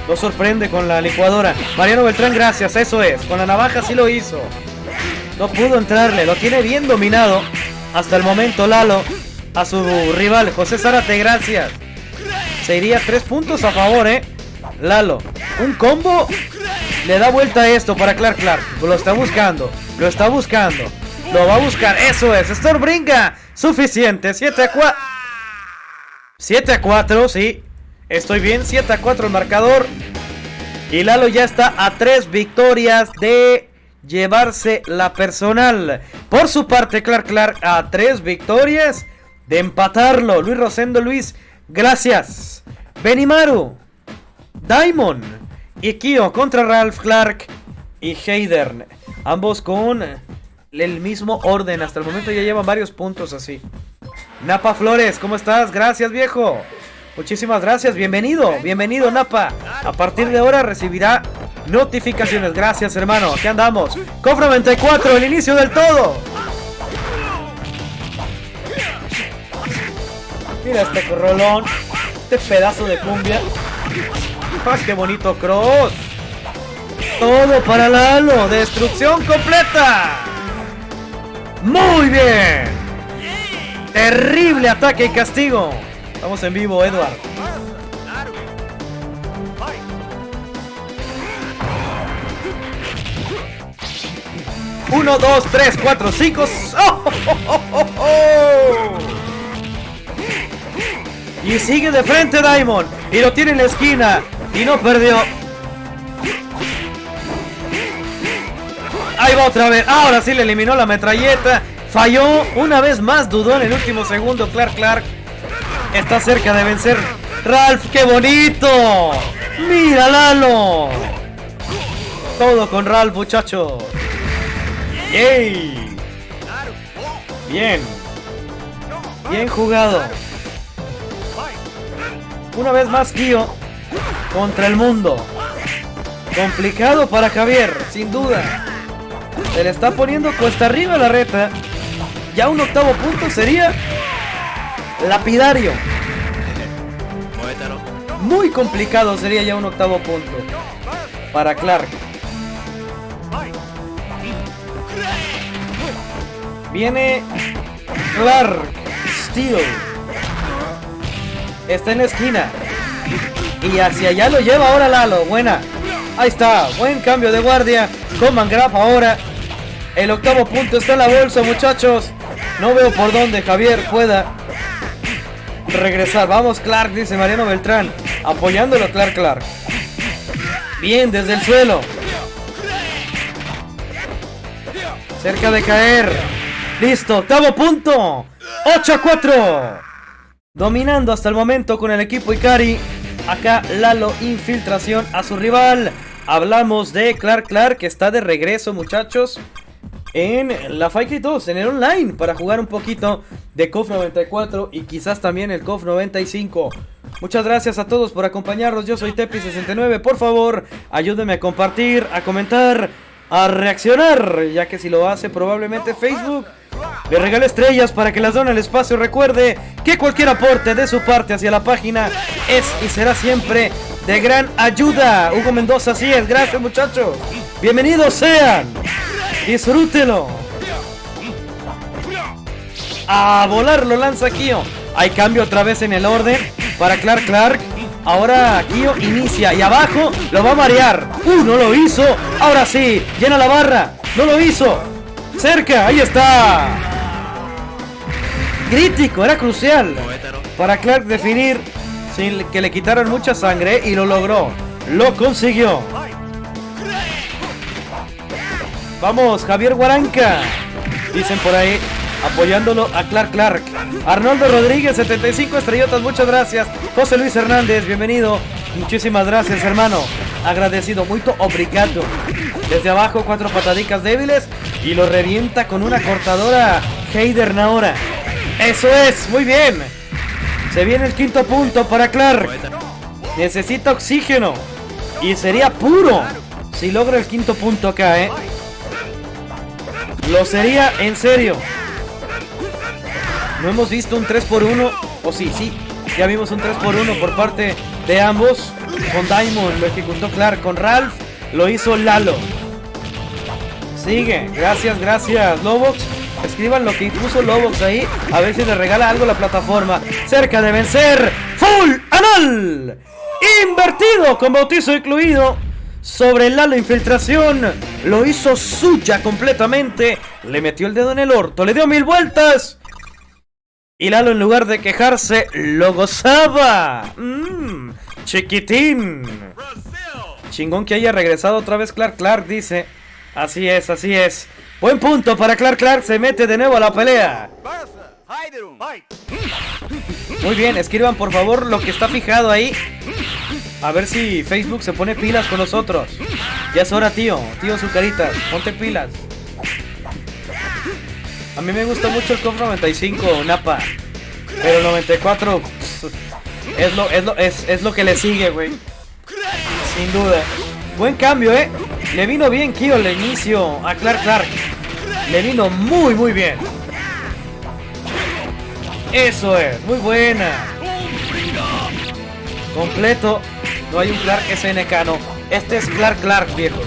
Lo sorprende con la licuadora. Mariano Beltrán, gracias. Eso es. Con la navaja sí lo hizo. No pudo entrarle. Lo tiene bien dominado. Hasta el momento Lalo. A su rival. José Zárate, gracias. Se iría tres puntos a favor, ¿eh? Lalo. Un combo. Le da vuelta a esto para Clark Clark. Lo está buscando. Lo está buscando. Lo va a buscar. Eso es. Bringa. Suficiente. 7 a 4. 7 a 4, sí. Estoy bien. 7 a 4 el marcador. Y Lalo ya está a 3 victorias de llevarse la personal. Por su parte, Clark Clark a 3 victorias de empatarlo. Luis Rosendo Luis, gracias. Benimaru, Diamond y Kyo contra Ralph Clark y Heidern. Ambos con el mismo orden. Hasta el momento ya llevan varios puntos así. Napa Flores, ¿cómo estás? Gracias, viejo. Muchísimas gracias. Bienvenido, bienvenido, Napa. A partir de ahora recibirá notificaciones. Gracias, hermano. Aquí andamos. Cofre 94, el inicio del todo. Mira este corrolón. Este pedazo de cumbia. ¡Ah, qué bonito cross! Todo para Lalo. Destrucción completa. Muy bien. Terrible ataque y castigo. Estamos en vivo, Edward. Uno, dos, tres, cuatro, cinco. Y sigue de frente Diamond. Y lo tiene en la esquina. Y no perdió. Ahí va otra vez. Ahora sí le eliminó la metralleta. Falló. Una vez más dudó en el último segundo. Clark Clark está cerca de vencer. Ralph, qué bonito. Mira Lalo. Todo con Ralph, muchachos. ¡Yay! Bien. Bien jugado. Una vez más Kyo contra el mundo. Complicado para Javier, sin duda. Se le está poniendo cuesta arriba la reta. Ya un octavo punto sería lapidario. Muy complicado sería ya un octavo punto para Clark. Viene Clark Steel. Está en la esquina. Y hacia allá lo lleva ahora Lalo. Buena. Ahí está. Buen cambio de guardia. Coman Graf ahora. El octavo punto está en la bolsa, muchachos. No veo por dónde Javier pueda regresar. Vamos, Clark, dice Mariano Beltrán. Apoyándolo, Clark, Clark. Bien, desde el suelo. Cerca de caer. Listo, octavo punto. 8 a 4. Dominando hasta el momento con el equipo Ikari. Acá Lalo infiltración a su rival. Hablamos de Clark Clark que está de regreso muchachos en la Fight 2, en el online, para jugar un poquito de KOF 94 y quizás también el KOF 95. Muchas gracias a todos por acompañarnos, yo soy Tepi69, por favor, ayúdenme a compartir, a comentar, a reaccionar, ya que si lo hace probablemente Facebook le regala estrellas para que las done al espacio. Recuerde que cualquier aporte de su parte hacia la página es y será siempre de gran ayuda. Hugo Mendoza, así es. Gracias, muchachos. Bienvenidos sean. Disfrútelo. A volar lo lanza Kio. Hay cambio otra vez en el orden para Clark Clark. Ahora Kio inicia y abajo lo va a marear. Uh, no lo hizo. Ahora sí, llena la barra. No lo hizo. Cerca, ahí está. Crítico, era crucial para Clark definir sin que le quitaran mucha sangre y lo logró. Lo consiguió. Vamos, Javier Guaranca. Dicen por ahí, apoyándolo a Clark Clark. Arnoldo Rodríguez, 75 estrellotas, muchas gracias. José Luis Hernández, bienvenido. Muchísimas gracias, hermano. Agradecido, muy obrigado. Desde abajo, cuatro patadicas débiles y lo revienta con una cortadora Heider Naora. Eso es, muy bien. Se viene el quinto punto para Clark. Necesita oxígeno. Y sería puro si logra el quinto punto acá, ¿eh? Lo sería en serio. No hemos visto un 3 por 1 O sí, sí. Ya vimos un 3 por 1 por parte de ambos. Con Diamond lo ejecutó Clark. Con Ralph lo hizo Lalo. Sigue. Gracias, gracias. Lobox. Escriban lo que impuso Lobox ahí. A ver si le regala algo la plataforma. Cerca de vencer. Full anal. Invertido con bautizo incluido sobre Lalo Infiltración. Lo hizo suya completamente. Le metió el dedo en el orto. Le dio mil vueltas. Y Lalo en lugar de quejarse, lo gozaba. Mmm, chiquitín. Chingón que haya regresado otra vez Clark Clark, dice. Así es, así es. Buen punto para Clark Clark. Se mete de nuevo a la pelea. Muy bien, escriban por favor lo que está fijado ahí. A ver si Facebook se pone pilas con nosotros. Ya es hora, tío. Tío Zucaritas, ponte pilas. A mí me gusta mucho el COF 95, Napa. Pero el 94 es lo, es lo, es, lo que le sigue, güey. Sin duda. Buen cambio, ¿eh? Le vino bien Kyo al inicio a Clark Clark. Le vino muy, muy bien. Eso es, muy buena. Completo. No hay un Clark SNK, no. Este es Clark Clark, viejo.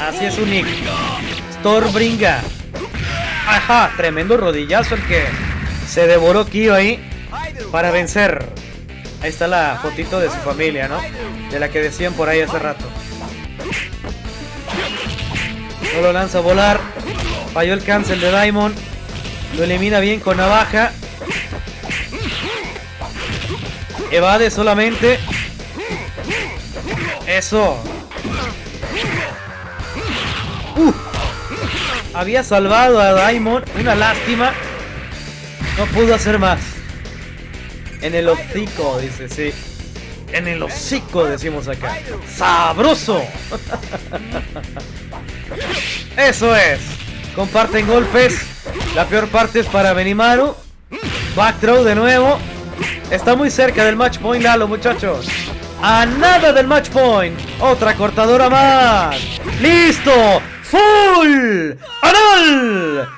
Así es un nick. Storbringa. Ajá, tremendo rodillazo el que se devoró Kyo ahí para vencer. Ahí está la fotito de su familia, ¿no? De la que decían por ahí hace rato. No lo lanza a volar. Falló el cancel de Diamond. Lo elimina bien con navaja. Evade solamente. Eso. Uh. Había salvado a Daimon. Una lástima. No pudo hacer más. En el hocico, dice, sí. En el hocico, decimos acá. ¡Sabroso! Eso es. Comparten golpes. La peor parte es para Benimaru. Back throw de nuevo. Está muy cerca del match point Lalo, muchachos. A nada del match point. Otra cortadora más. ¡Listo! ¡Full! ¡Anal!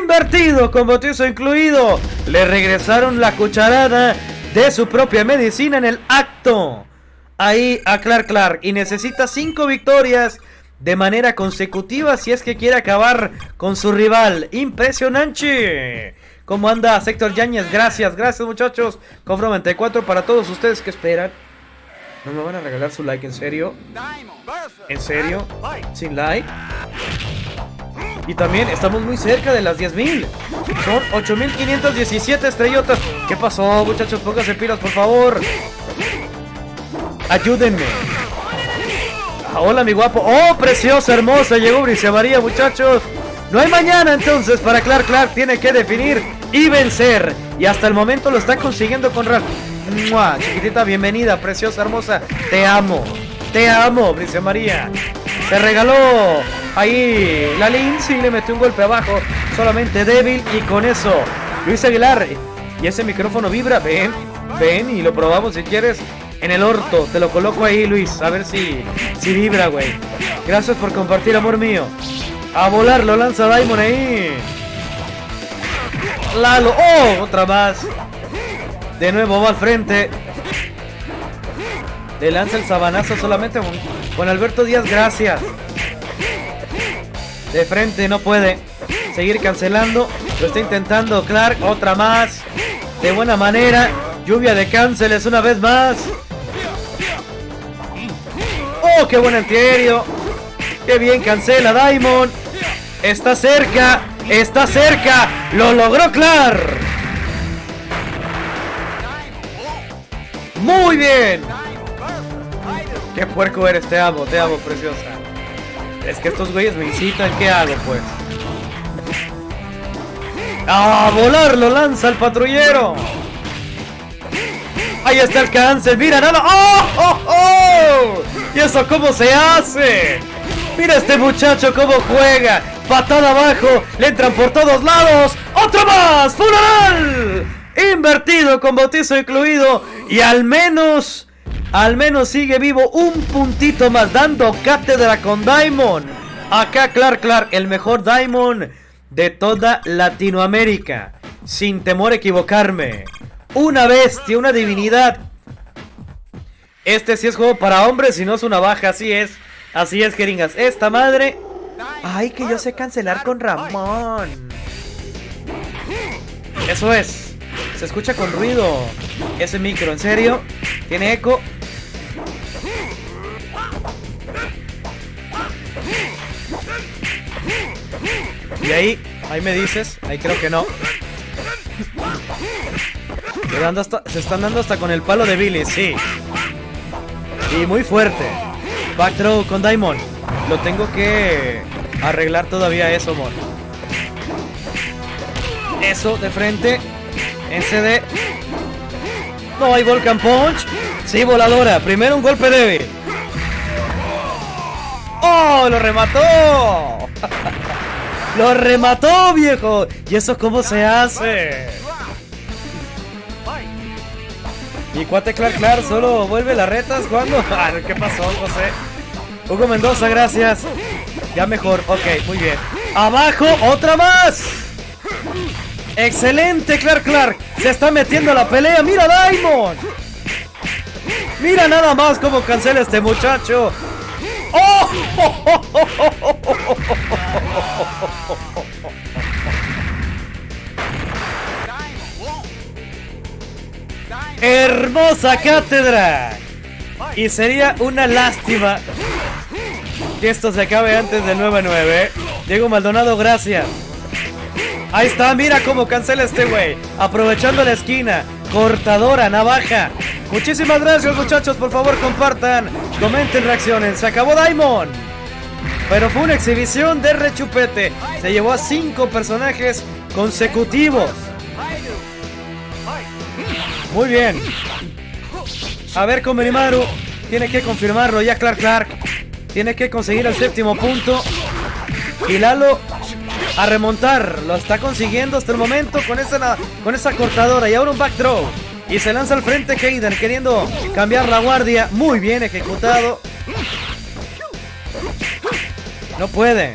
Invertido con bautizo incluido. Le regresaron la cucharada de su propia medicina en el acto. Ahí a Clark Clark. Y necesita 5 victorias de manera consecutiva si es que quiere acabar con su rival. Impresionante. ¿Cómo anda Sector Yañez? Gracias, gracias muchachos. Cofro 94 para todos ustedes que esperan. ¿No me van a regalar su like en serio? ¿En serio? ¿Sin like? Y también estamos muy cerca de las 10.000. Son 8.517 estrellotas. ¿Qué pasó, muchachos? Pónganse pilas, por favor. Ayúdenme. Ah, hola, mi guapo. Oh, preciosa, hermosa. Llegó Bricia María, muchachos. No hay mañana entonces para Clark Clark. Tiene que definir y vencer. Y hasta el momento lo está consiguiendo con Ralph. Chiquitita, bienvenida, preciosa, hermosa. Te amo. Te amo, Bricia María. Se regaló ahí la Lindsay le metió un golpe abajo. Solamente débil y con eso. Luis Aguilar. Y ese micrófono vibra. Ven, ven y lo probamos si quieres. En el orto. Te lo coloco ahí, Luis. A ver si, si vibra, güey. Gracias por compartir, amor mío. A volar, lo lanza Diamond ahí. Lalo. ¡Oh! Otra más. De nuevo va al frente. Le lanza el sabanazo solamente con Alberto Díaz, gracias. De frente no puede seguir cancelando. Lo está intentando Clark. Otra más. De buena manera. Lluvia de cánceles una vez más. ¡Oh, qué buen antiaéreo! ¡Qué bien cancela Diamond! Está cerca. Está cerca. Lo logró Clark. Muy bien. Qué puerco eres, te amo, te amo, preciosa. Es que estos güeyes me incitan, ¿qué hago, pues? ¡A volar! ¡Lo lanza el patrullero! ¡Ahí está el cáncer! ¡Mira, nada! ¡Oh, oh, oh! ¿Y eso cómo se hace? ¡Mira este muchacho cómo juega! ¡Patada abajo! ¡Le entran por todos lados! ¡Otro más! ¡Funeral! Invertido con bautizo incluido y al menos al menos sigue vivo un puntito más dando cátedra con Diamond. Acá Clark Clark, el mejor Diamond de toda Latinoamérica. Sin temor a equivocarme. Una bestia, una divinidad. Este sí es juego para hombres y no es una baja, así es. Así es, jeringas. Esta madre... Ay, que yo sé cancelar con Ramón. Eso es. Se escucha con ruido. Ese micro, ¿en serio? Tiene eco. Y ahí, ahí me dices, ahí creo que no. se están dando hasta con el palo de Billy, sí. Y muy fuerte. Back throw con Diamond. Lo tengo que arreglar todavía eso, amor. Eso de frente. CD. No hay Volcan Punch. Sí, voladora. Primero un golpe débil. ¡Oh! ¡Lo remató! ¡Lo remató, viejo! ¿Y eso cómo se hace? Y cuate Clark Clark solo vuelve las retas cuando. Ah, ¿Qué pasó, José? Hugo Mendoza, gracias. Ya mejor, ok, muy bien. ¡Abajo! ¡Otra más! ¡Excelente, Clark Clark! ¡Se está metiendo a la pelea! ¡Mira, Diamond! ¡Mira nada más cómo cancela este muchacho! ¡Oh! Hermosa cátedra. Y sería una lástima que esto se acabe antes del 9-9. Diego Maldonado, gracias. Ahí está, mira cómo cancela este güey. Aprovechando la esquina. Cortadora, navaja. Muchísimas gracias muchachos, por favor compartan, comenten, reaccionen. Se acabó Diamond. Pero fue una exhibición de rechupete. Se llevó a cinco personajes consecutivos. Muy bien. A ver con Benimaru. Tiene que confirmarlo ya Clark Clark. Tiene que conseguir el séptimo punto. Y Lalo a remontar. Lo está consiguiendo hasta el momento con esa, con esa cortadora. Y ahora un back throw. Y se lanza al frente Hayden queriendo cambiar la guardia. Muy bien ejecutado. No puede.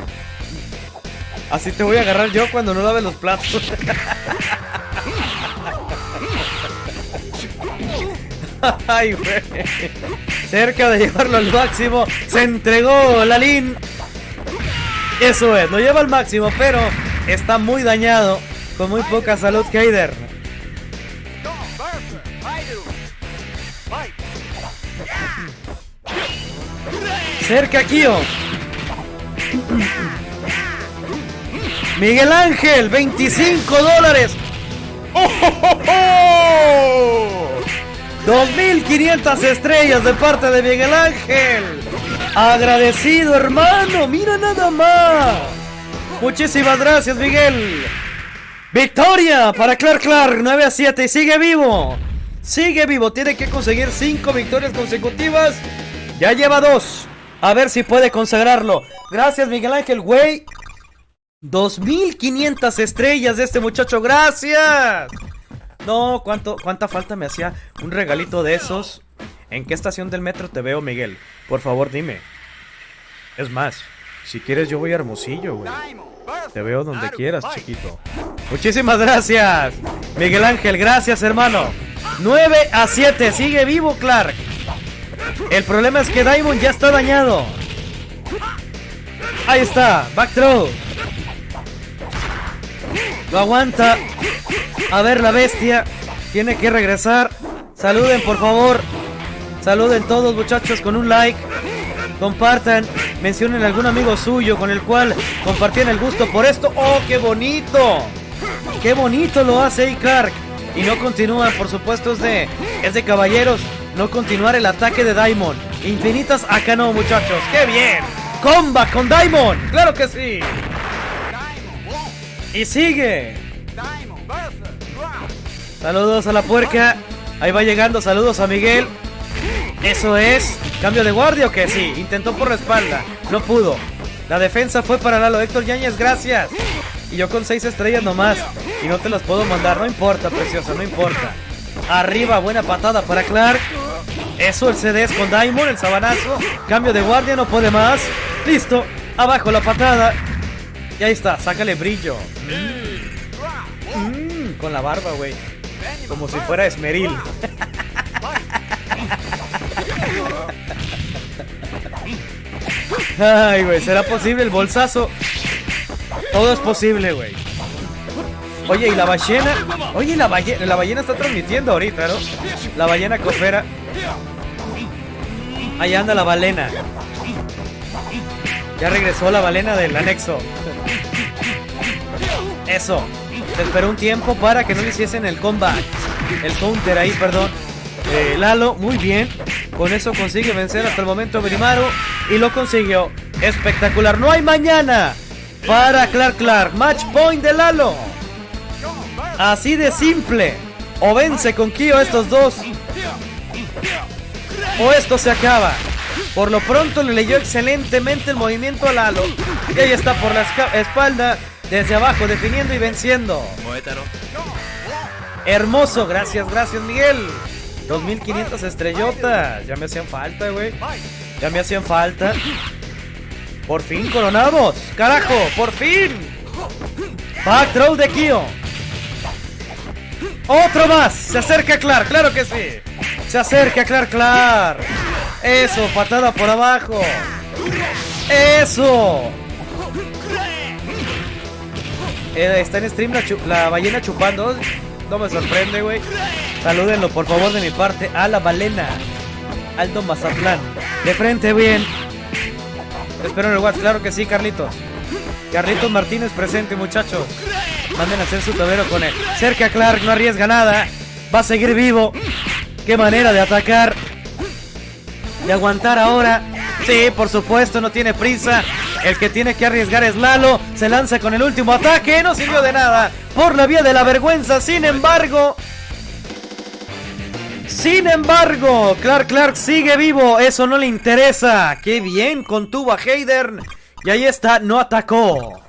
Así te voy a agarrar yo cuando no lave los platos. Ay. Cerca de llevarlo al máximo. Se entregó Lalín. Eso es, lo lleva al máximo, pero está muy dañado. Con muy poca salud, Kaider. Cerca Kio. Miguel Ángel, 25 dólares. ¡Oh, 2500 estrellas de parte de Miguel Ángel. Agradecido, hermano. Mira nada más. Muchísimas gracias, Miguel. Victoria para Clark Clark, 9 a 7 y sigue vivo. Sigue vivo, tiene que conseguir 5 victorias consecutivas. Ya lleva 2. A ver si puede consagrarlo. Gracias, Miguel Ángel, güey. 2500 estrellas de este muchacho, gracias. No, ¿cuánto, ¿cuánta falta me hacía un regalito de esos? ¿En qué estación del metro te veo, Miguel? Por favor, dime. Es más, si quieres yo voy a Hermosillo, güey. Te veo donde quieras, chiquito. Muchísimas gracias, Miguel Ángel. Gracias, hermano. 9 a 7. Sigue vivo, Clark. El problema es que Diamond ya está dañado. Ahí está. Back throw. Lo aguanta. A ver, la bestia. Tiene que regresar. Saluden, por favor. Saluden todos, muchachos, con un like. Compartan. Mencionen a algún amigo suyo con el cual compartían el gusto por esto. ¡Oh, qué bonito! ¡Qué bonito lo hace ahí Clark! Y no continúa, por supuesto, es de, es de caballeros. No continuar el ataque de Diamond. Infinitas acá no, muchachos. ¡Qué bien! ¡Comba con Diamond! ¡Claro que sí! Y sigue. Saludos a la puerca. Ahí va llegando. Saludos a Miguel. Eso es. ¿Cambio de guardia o qué? Sí. Intentó por la espalda. No pudo. La defensa fue para Lalo. Héctor Yáñez, gracias. Y yo con seis estrellas nomás. Y no te las puedo mandar. No importa, preciosa. No importa. Arriba, buena patada para Clark. Eso, el CD es con Diamond, el sabanazo. Cambio de guardia, no puede más. Listo. Abajo la patada. Y ahí está, sácale brillo. Mm, con la barba, güey. Como si fuera esmeril. Ay, güey, ¿será posible el bolsazo? Todo es posible, güey. Oye, ¿y la ballena? Oye, la ballena, la ballena está transmitiendo ahorita, ¿no? La ballena cofera. Ahí anda la balena. Ya regresó la balena del anexo. Eso. Se esperó un tiempo para que no le hiciesen el comeback. El counter ahí, perdón. Eh, Lalo, muy bien. Con eso consigue vencer hasta el momento Berimaru. Y lo consiguió. Espectacular. No hay mañana para Clark Clark. Match point de Lalo. Así de simple. O vence con Kyo estos dos. O esto se acaba. Por lo pronto le leyó excelentemente el movimiento a Lalo. Y ahí está por la espalda, desde abajo, definiendo y venciendo. Hermoso, gracias, gracias Miguel. 2500 estrellotas. Ya me hacían falta, güey. Ya me hacían falta. Por fin coronamos. Carajo, por fin. Back throw de Kyo. Otro más. Se acerca Clark, claro que sí. Se acerca Clark Clark. Eso, patada por abajo. Eso. Eh, está en stream la, ballena chupando. No me sorprende, güey. Salúdenlo, por favor, de mi parte. A la balena. Alto Mazatlán. De frente, bien. espero en el WhatsApp. Claro que sí, Carlitos. Carlitos Martínez presente, muchachos. Manden a hacer su tablero con él. Cerca Clark, no arriesga nada. Va a seguir vivo. Qué manera de atacar. De aguantar ahora. Sí, por supuesto, no tiene prisa. El que tiene que arriesgar es Lalo. Se lanza con el último ataque. No sirvió de nada. Por la vía de la vergüenza. Sin embargo. Sin embargo, Clark Clark sigue vivo. Eso no le interesa. Qué bien contuvo a Hayden. Y ahí está, no atacó.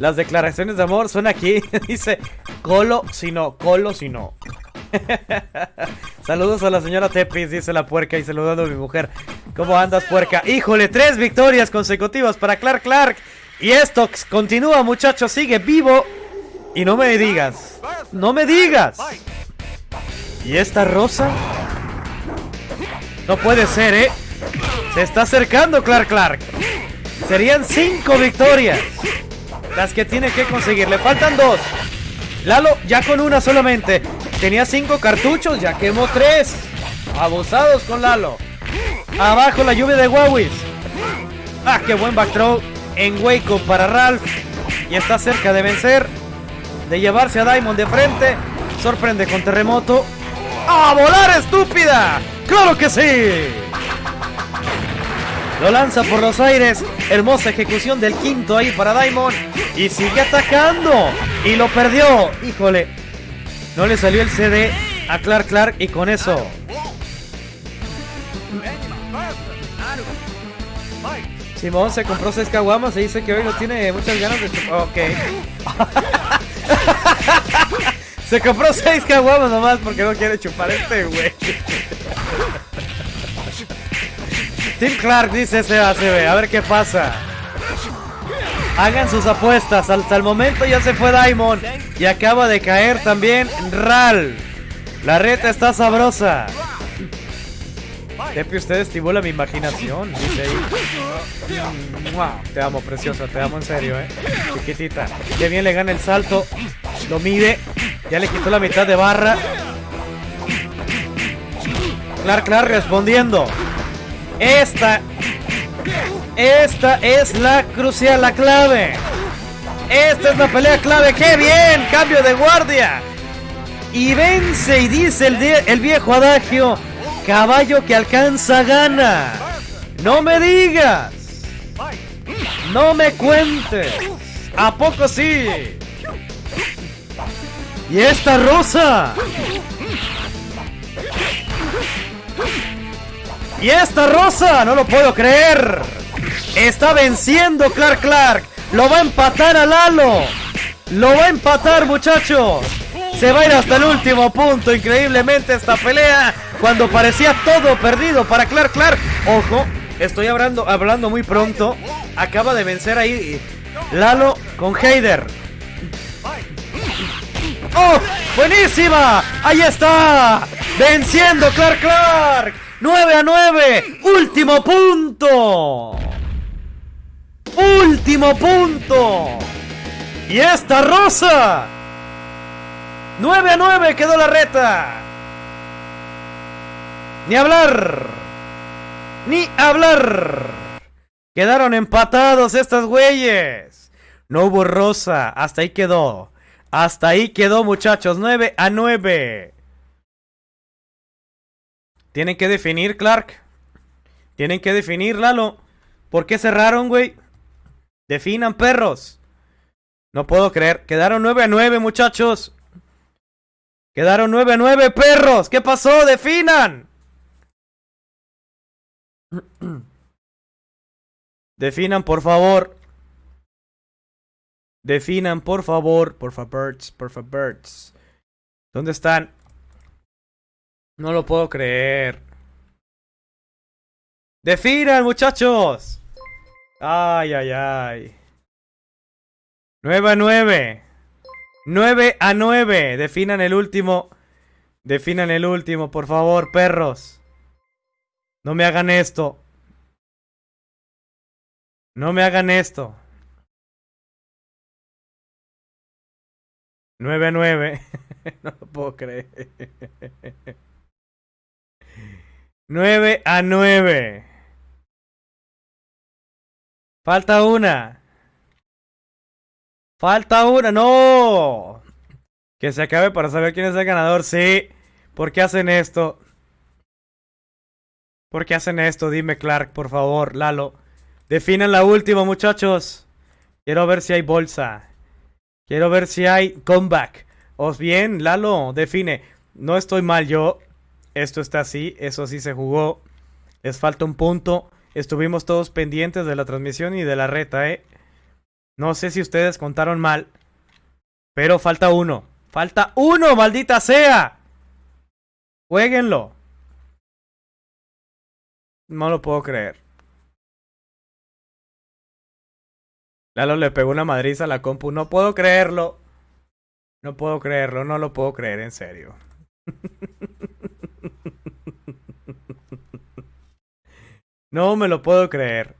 Las declaraciones de amor son aquí. Dice, colo si no, colo si no. Saludos a la señora Tepis, dice la puerca y saludando a mi mujer. ¿Cómo andas, puerca? Híjole, tres victorias consecutivas para Clark Clark. Y esto continúa, muchachos, sigue vivo. Y no me digas, no me digas. ¿Y esta rosa? No puede ser, ¿eh? Se está acercando Clark Clark. Serían cinco victorias. Las que tiene que conseguir. Le faltan dos. Lalo ya con una solamente. Tenía cinco cartuchos, ya quemó tres. Abusados con Lalo. Abajo la lluvia de Huawei. Ah, qué buen back throw en Waco para Ralph. Y está cerca de vencer. De llevarse a Diamond de frente. Sorprende con terremoto. ¡A volar, estúpida! ¡Claro que sí! Lo lanza por los aires. Hermosa ejecución del quinto ahí para Diamond. Y sigue atacando. Y lo perdió. Híjole. No le salió el CD a Clark Clark. Y con eso. Simón se compró 6 caguamas y dice que hoy no tiene muchas ganas de Ok. se compró 6 caguamas nomás porque no quiere chupar este güey. Tim Clark dice ese ACB. A ver qué pasa. Hagan sus apuestas. Hasta el momento ya se fue Diamond. Y acaba de caer también Ral. La reta está sabrosa. Tepi, usted estimula mi imaginación. Dice ahí. Te amo, preciosa. Te amo en serio, eh. Chiquitita. Qué bien le gana el salto. Lo mide. Ya le quitó la mitad de barra. Clark Clark respondiendo. Esta. Esta es la crucial, la clave. Esta es la pelea clave. ¡Qué bien! Cambio de guardia. Y vence y dice el, el viejo adagio. Caballo que alcanza gana. No me digas. No me cuentes. ¿A poco sí? Y esta rosa. Y esta rosa, no lo puedo creer. Está venciendo Clark Clark. Lo va a empatar a Lalo. Lo va a empatar, muchachos. Se va a ir hasta el último punto. Increíblemente esta pelea. Cuando parecía todo perdido para Clark Clark. Ojo, estoy hablando, hablando muy pronto. Acaba de vencer ahí Lalo con Heider. ¡Oh! ¡Buenísima! ¡Ahí está! ¡Venciendo Clark Clark! 9 a 9. Último punto. Último punto. Y esta rosa. 9 a 9 quedó la reta. Ni hablar. Ni hablar. Quedaron empatados estas güeyes. No hubo rosa. Hasta ahí quedó. Hasta ahí quedó muchachos. 9 a 9. Tienen que definir, Clark. Tienen que definir, Lalo. ¿Por qué cerraron, güey? Definan, perros. No puedo creer. Quedaron 9 a 9, muchachos. Quedaron 9 a 9, perros. ¿Qué pasó? Definan. Definan, por favor. Definan, por favor. Por favor, por favor. ¿Dónde están? No lo puedo creer. ¡Definan, muchachos! Ay, ay, ay. 9 a 9. 9 a 9. Definan el último. Definan el último, por favor, perros. No me hagan esto. No me hagan esto. 9 a 9. no lo puedo creer. 9 a 9. Falta una. Falta una, no. Que se acabe para saber quién es el ganador. Sí. ¿Por qué hacen esto? ¿Por qué hacen esto? Dime, Clark, por favor, Lalo. Definen la última, muchachos. Quiero ver si hay bolsa. Quiero ver si hay comeback. Os bien, Lalo, define. No estoy mal yo. Esto está así. Eso sí se jugó. Les falta un punto. Estuvimos todos pendientes de la transmisión y de la reta, ¿eh? No sé si ustedes contaron mal. Pero falta uno. Falta uno, maldita sea. Jueguenlo. No lo puedo creer. Lalo le pegó una madriza a la compu. No puedo creerlo. No puedo creerlo, no lo puedo creer, en serio. No me lo puedo creer.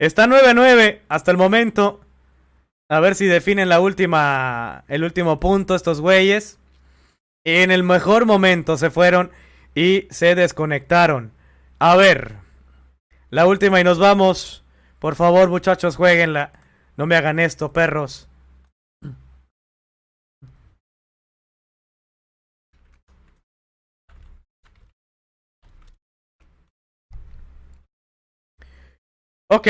Está 9-9 hasta el momento. A ver si definen la última, el último punto estos güeyes. En el mejor momento se fueron y se desconectaron. A ver. La última y nos vamos. Por favor, muchachos, jueguenla. No me hagan esto, perros. Ok.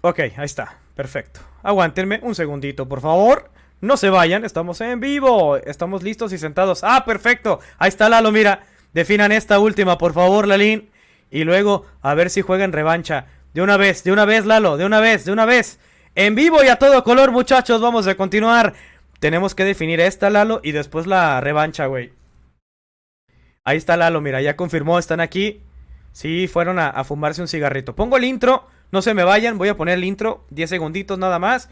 Ok, ahí está. Perfecto. Aguántenme un segundito, por favor. No se vayan, estamos en vivo. Estamos listos y sentados. Ah, perfecto. Ahí está Lalo, mira. Definan esta última, por favor, Lalín. Y luego, a ver si juegan revancha. De una vez, de una vez, Lalo. De una vez, de una vez. En vivo y a todo color, muchachos. Vamos a continuar. Tenemos que definir esta, Lalo, y después la revancha, güey. Ahí está Lalo, mira, ya confirmó, están aquí. Sí, fueron a, a fumarse un cigarrito. Pongo el intro. No se me vayan, voy a poner el intro, 10 segunditos nada más,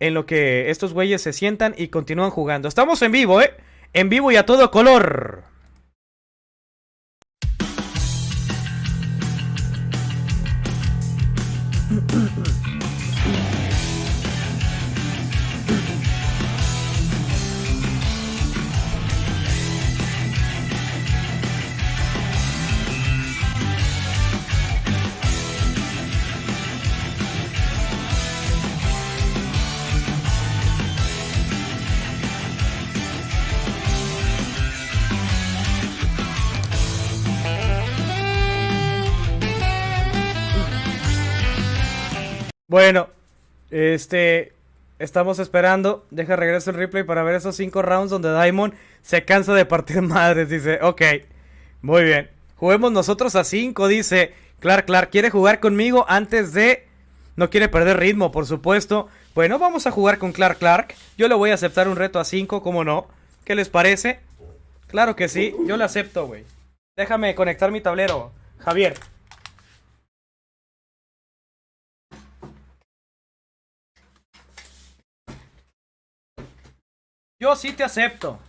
en lo que estos güeyes se sientan y continúan jugando. Estamos en vivo, ¿eh? En vivo y a todo color. Bueno, este. Estamos esperando. Deja regreso el replay para ver esos cinco rounds donde Diamond se cansa de partir madres. Dice, ok, muy bien. Juguemos nosotros a 5, dice Clark Clark. ¿Quiere jugar conmigo antes de.? No quiere perder ritmo, por supuesto. Bueno, vamos a jugar con Clark Clark. Yo le voy a aceptar un reto a 5, ¿cómo no? ¿Qué les parece? Claro que sí, yo le acepto, güey. Déjame conectar mi tablero, Javier. Yo sí te acepto.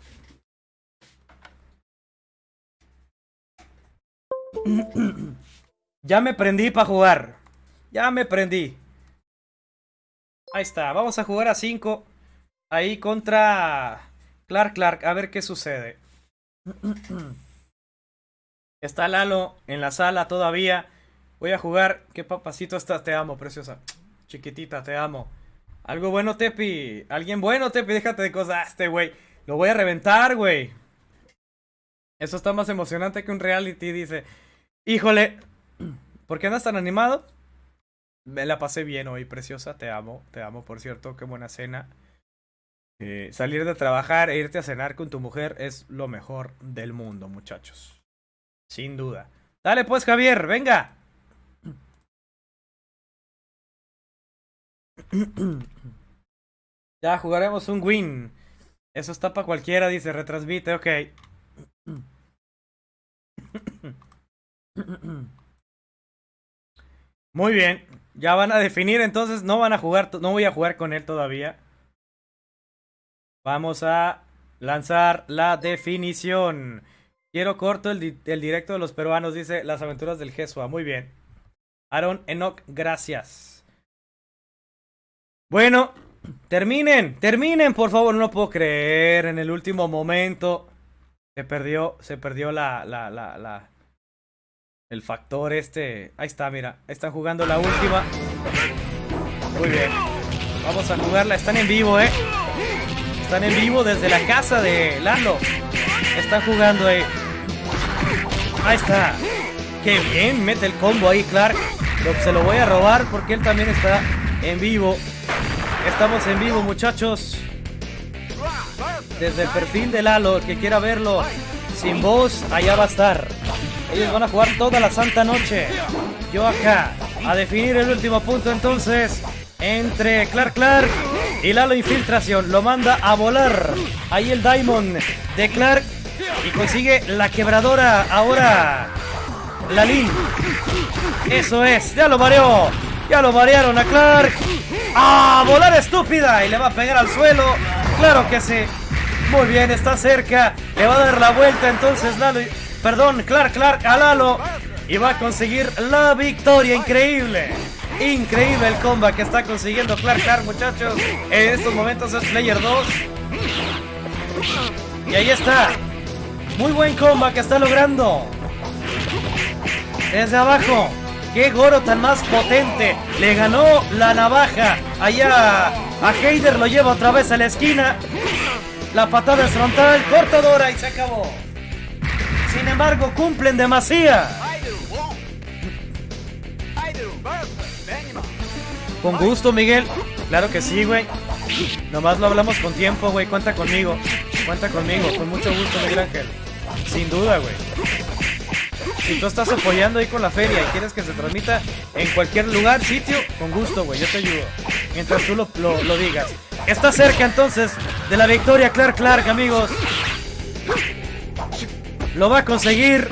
ya me prendí para jugar. Ya me prendí. Ahí está. Vamos a jugar a 5. Ahí contra Clark Clark. A ver qué sucede. Está Lalo en la sala todavía. Voy a jugar. Qué papacito estás. Te amo, preciosa. Chiquitita, te amo. Algo bueno, Tepi. Alguien bueno, Tepi. Déjate de cosas. Ah, este, güey. Lo voy a reventar, güey. Eso está más emocionante que un reality, dice. Híjole. ¿Por qué andas tan animado? Me la pasé bien hoy, preciosa. Te amo. Te amo, por cierto. Qué buena cena. Eh, salir de trabajar e irte a cenar con tu mujer es lo mejor del mundo, muchachos. Sin duda. Dale pues, Javier. Venga. ya jugaremos un win. Eso está para cualquiera, dice, retransmite, ok. Muy bien. Ya van a definir, entonces no van a jugar, no voy a jugar con él todavía. Vamos a lanzar la definición. Quiero corto el, el directo de los peruanos, dice las aventuras del Jesua. Muy bien. Aaron Enoch, gracias. Bueno, terminen, terminen, por favor. No lo puedo creer. En el último momento se perdió, se perdió la, la, la, la, el factor este. Ahí está, mira. Están jugando la última. Muy bien. Vamos a jugarla. Están en vivo, ¿eh? Están en vivo desde la casa de Lalo. Están jugando ahí. Ahí está. Qué bien, mete el combo ahí Clark. se lo voy a robar porque él también está en vivo. Estamos en vivo, muchachos. Desde el perfil de Lalo, el que quiera verlo sin voz, allá va a estar. Ellos van a jugar toda la santa noche. Yo acá, a definir el último punto entonces entre Clark Clark y Lalo Infiltración. Lo manda a volar. Ahí el Diamond de Clark y consigue la quebradora ahora. Lalin. Eso es, ya lo mareó. Ya lo marearon a Clark. ¡Ah! Volar estúpida. Y le va a pegar al suelo. Claro que sí. Muy bien, está cerca. Le va a dar la vuelta entonces Lalo. Perdón, Clark Clark a Lalo. Y va a conseguir la victoria. Increíble. Increíble el combat que está consiguiendo Clark Clark, muchachos. En estos momentos es Player 2. Y ahí está. Muy buen combat que está logrando. Desde abajo. ¡Qué Goro tan más potente! Le ganó la navaja. Allá a Heider lo lleva otra vez a la esquina. La patada es frontal, cortadora y se acabó. Sin embargo, cumplen demasiado. Con gusto, Miguel. Claro que sí, güey. Nomás lo hablamos con tiempo, güey. Cuenta conmigo. Cuenta conmigo. Con mucho gusto, Miguel Ángel. Sin duda, güey. Si tú estás apoyando ahí con la feria y quieres que se transmita en cualquier lugar, sitio, con gusto, güey, yo te ayudo. Mientras tú lo, lo, digas. Está cerca entonces de la victoria Clark Clark, amigos. Lo va a conseguir.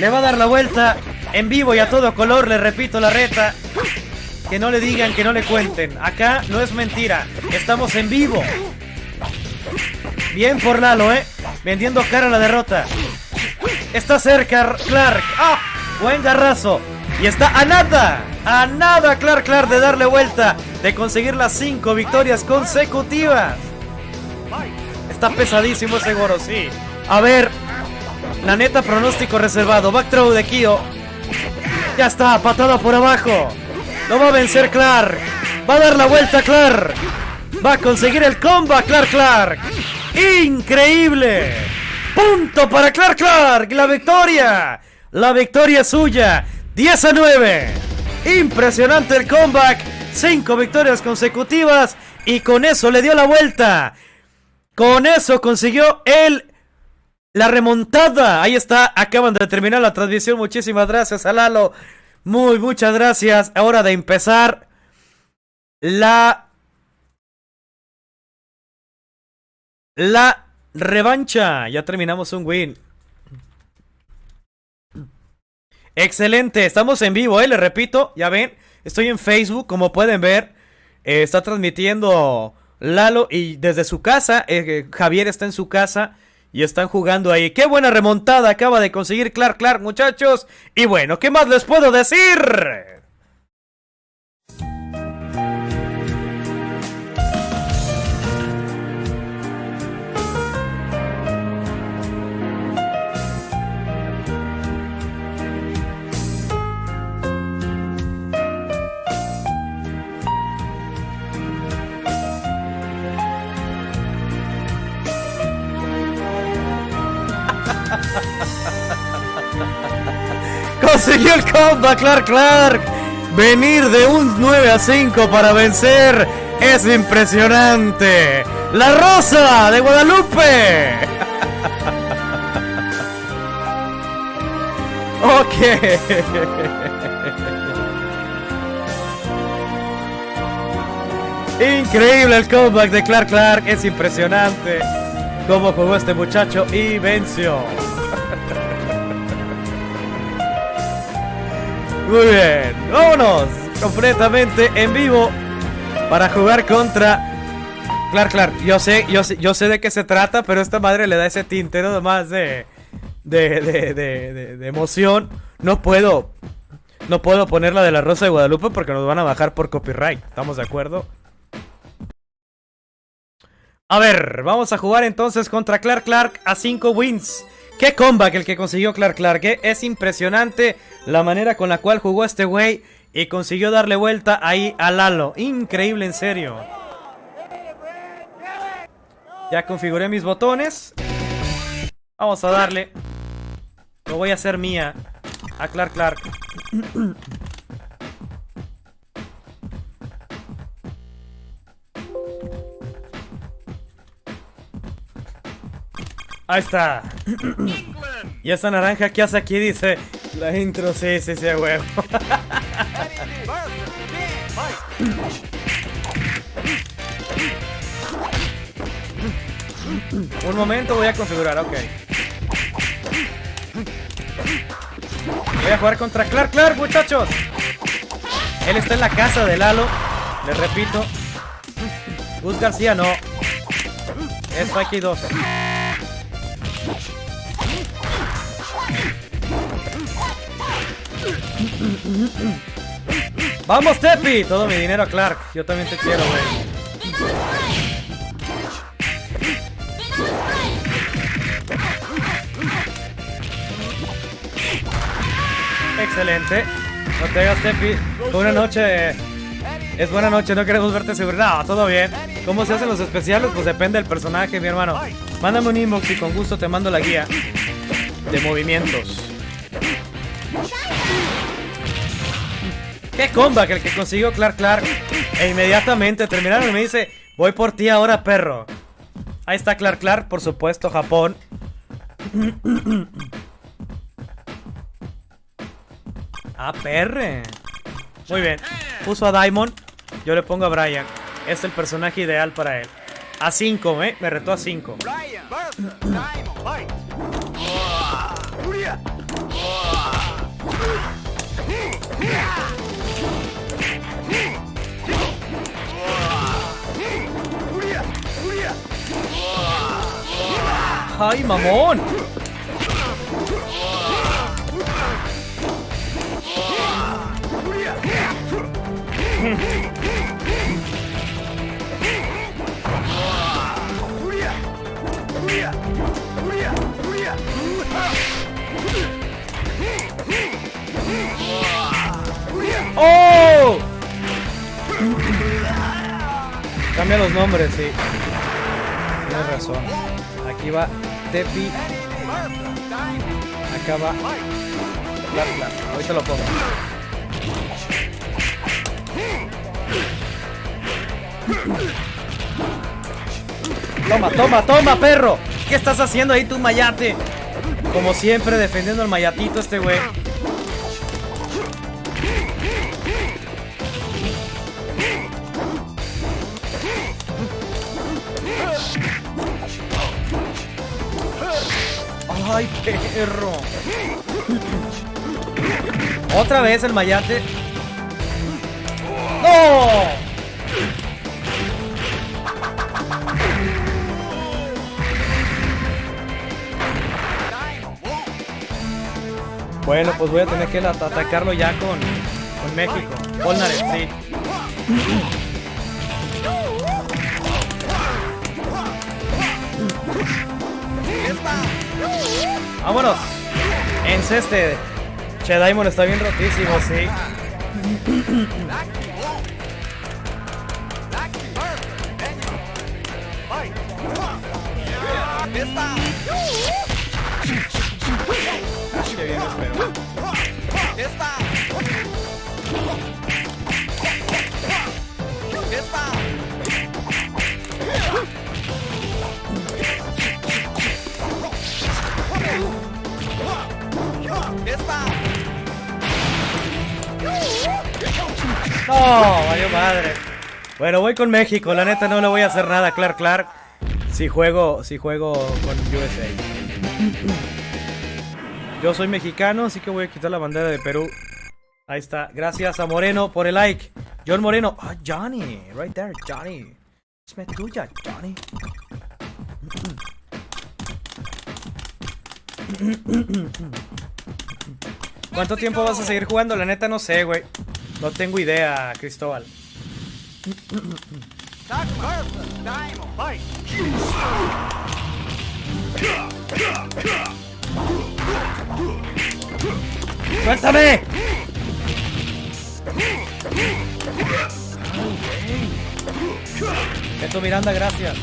Le va a dar la vuelta. En vivo y a todo color, le repito la reta. Que no le digan, que no le cuenten. Acá no es mentira. Estamos en vivo. Bien por ¿eh? Vendiendo cara a la derrota. Está cerca Clark. ¡Ah! Buen garrazo. Y está a nada. A nada Clark Clark de darle vuelta. De conseguir las cinco victorias consecutivas. Está pesadísimo ese sí. A ver. La neta pronóstico reservado. Backthrow de Kyo. Ya está, patada por abajo. No va a vencer Clark. Va a dar la vuelta Clark. Va a conseguir el combo Clark Clark. Increíble. Punto para Clark Clark. La victoria. La victoria suya. 10 a 9. Impresionante el comeback. Cinco victorias consecutivas. Y con eso le dio la vuelta. Con eso consiguió el la remontada. Ahí está. Acaban de terminar la transmisión. Muchísimas gracias a Lalo. Muy, muchas gracias. Ahora de empezar la... La revancha. Ya terminamos un win. Excelente, estamos en vivo, ¿eh? Le repito, ya ven, estoy en Facebook, como pueden ver. Eh, está transmitiendo Lalo y desde su casa, eh, Javier está en su casa y están jugando ahí. ¡Qué buena remontada acaba de conseguir Clark Clark, muchachos! Y bueno, ¿qué más les puedo decir? Consiguió el comeback, Clark Clark. Venir de un 9 a 5 para vencer es impresionante. La Rosa de Guadalupe. ok. Increíble el comeback de Clark Clark. Es impresionante cómo jugó este muchacho y venció. Muy bien, vámonos completamente en vivo para jugar contra Clark Clark. Yo sé, yo sé, yo sé de qué se trata, pero esta madre le da ese tinte más de de, de, de, de, emoción. No puedo, no puedo poner la de la Rosa de Guadalupe porque nos van a bajar por copyright. ¿Estamos de acuerdo? A ver, vamos a jugar entonces contra Clark Clark a 5 wins. Qué comeback el que consiguió Clark Clark, ¿eh? Es impresionante la manera con la cual jugó este güey y consiguió darle vuelta ahí a Lalo. Increíble, en serio. Ya configuré mis botones. Vamos a darle. Lo voy a hacer mía. A Clark Clark. Ahí está. y esta naranja que hace aquí dice la intro, sí, sí, sí, huevo. Un momento, voy a configurar, ok. Voy a jugar contra Clark Clark, muchachos. Él está en la casa de Lalo. Les repito. Gus García no. Es Spikey 2. ¡Vamos, Tepi! Todo mi dinero, Clark. Yo también te quiero, güey. Excelente. No te hagas, Tepi. Buena noche. Es buena noche, no queremos verte seguro. No, todo bien. ¿Cómo se hacen los especiales? Pues depende del personaje, mi hermano. Mándame un inbox y con gusto te mando la guía de movimientos. ¡Qué comba que el que consiguió Clark Clark! E inmediatamente terminaron y me dice, voy por ti ahora, perro. Ahí está Clark Clark, por supuesto, Japón. ah, perre. Muy bien. Puso a Diamond. Yo le pongo a Brian. Es el personaje ideal para él. A 5, ¿eh? Me retó a 5. ¡Ay, mamón! ¡Oh! Cambia los nombres, sí. Tienes razón. Aquí va Tepi. Claro, claro. Ahorita lo pongo. Toma, toma, toma, perro. ¿Qué estás haciendo ahí tú, mayate? Como siempre, defendiendo al mayatito este güey. Otra vez el mayate. ¡No! Bueno, pues voy a tener que atacarlo ya con, con México. Polnareff, sí. ¡Vámonos! Enceste. Che, Diamond está bien rotísimo, sí. No, vaya madre. Bueno, voy con México. La neta no le voy a hacer nada, Clark Clark. Si juego, si juego con USA. Yo soy mexicano, así que voy a quitar la bandera de Perú. Ahí está. Gracias a Moreno por el like. John Moreno. Ah, Johnny. Right there, Johnny. Es tuya, Johnny. ¿Cuánto tiempo vas a seguir jugando? La neta no sé, güey. No tengo idea, Cristóbal. ¡Suéltame! Esto Miranda, gracias.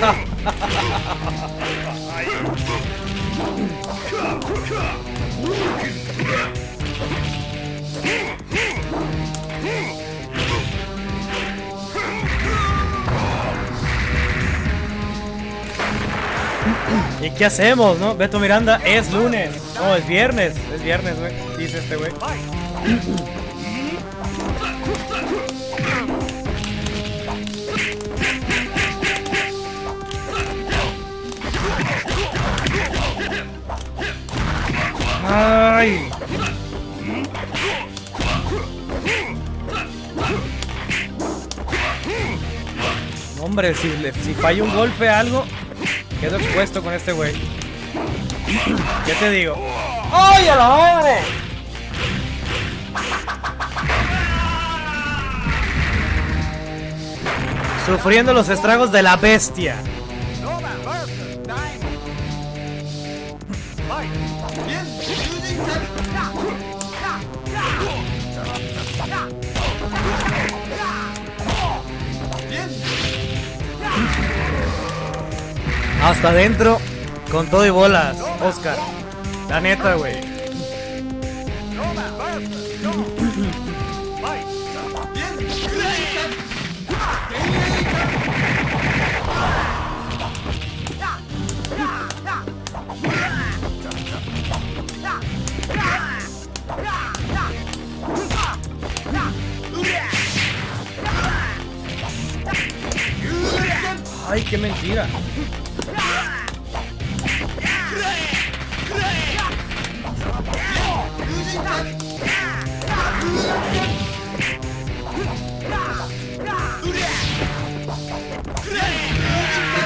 ¡Ja! ¿Y qué hacemos, no? Beto Miranda, es lunes. No, es viernes. Es viernes, güey. Dice este güey. ¡Ay! Hombre, si, le, si falla un golpe algo, quedo expuesto con este güey. ¿Qué te digo? ¡Ay, a la madre! Sufriendo los estragos de la bestia. Hasta adentro, con todo y bolas, Oscar. La neta, güey.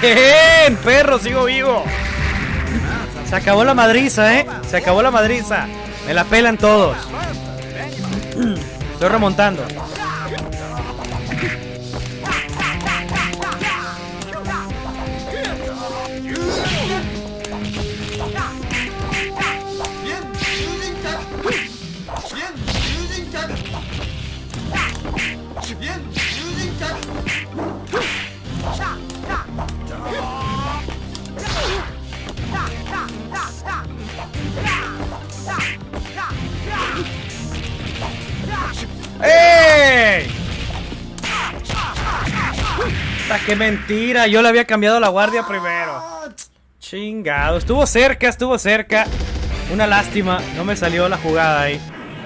¡Bien! ¡Perro! ¡Sigo vivo! Se acabó la madriza, ¿eh? Se acabó la madriza. Me la pelan todos. Estoy remontando. Qué mentira! Yo le había cambiado la guardia primero. Chingado. Estuvo cerca, estuvo cerca. Una lástima. No me salió la jugada ahí.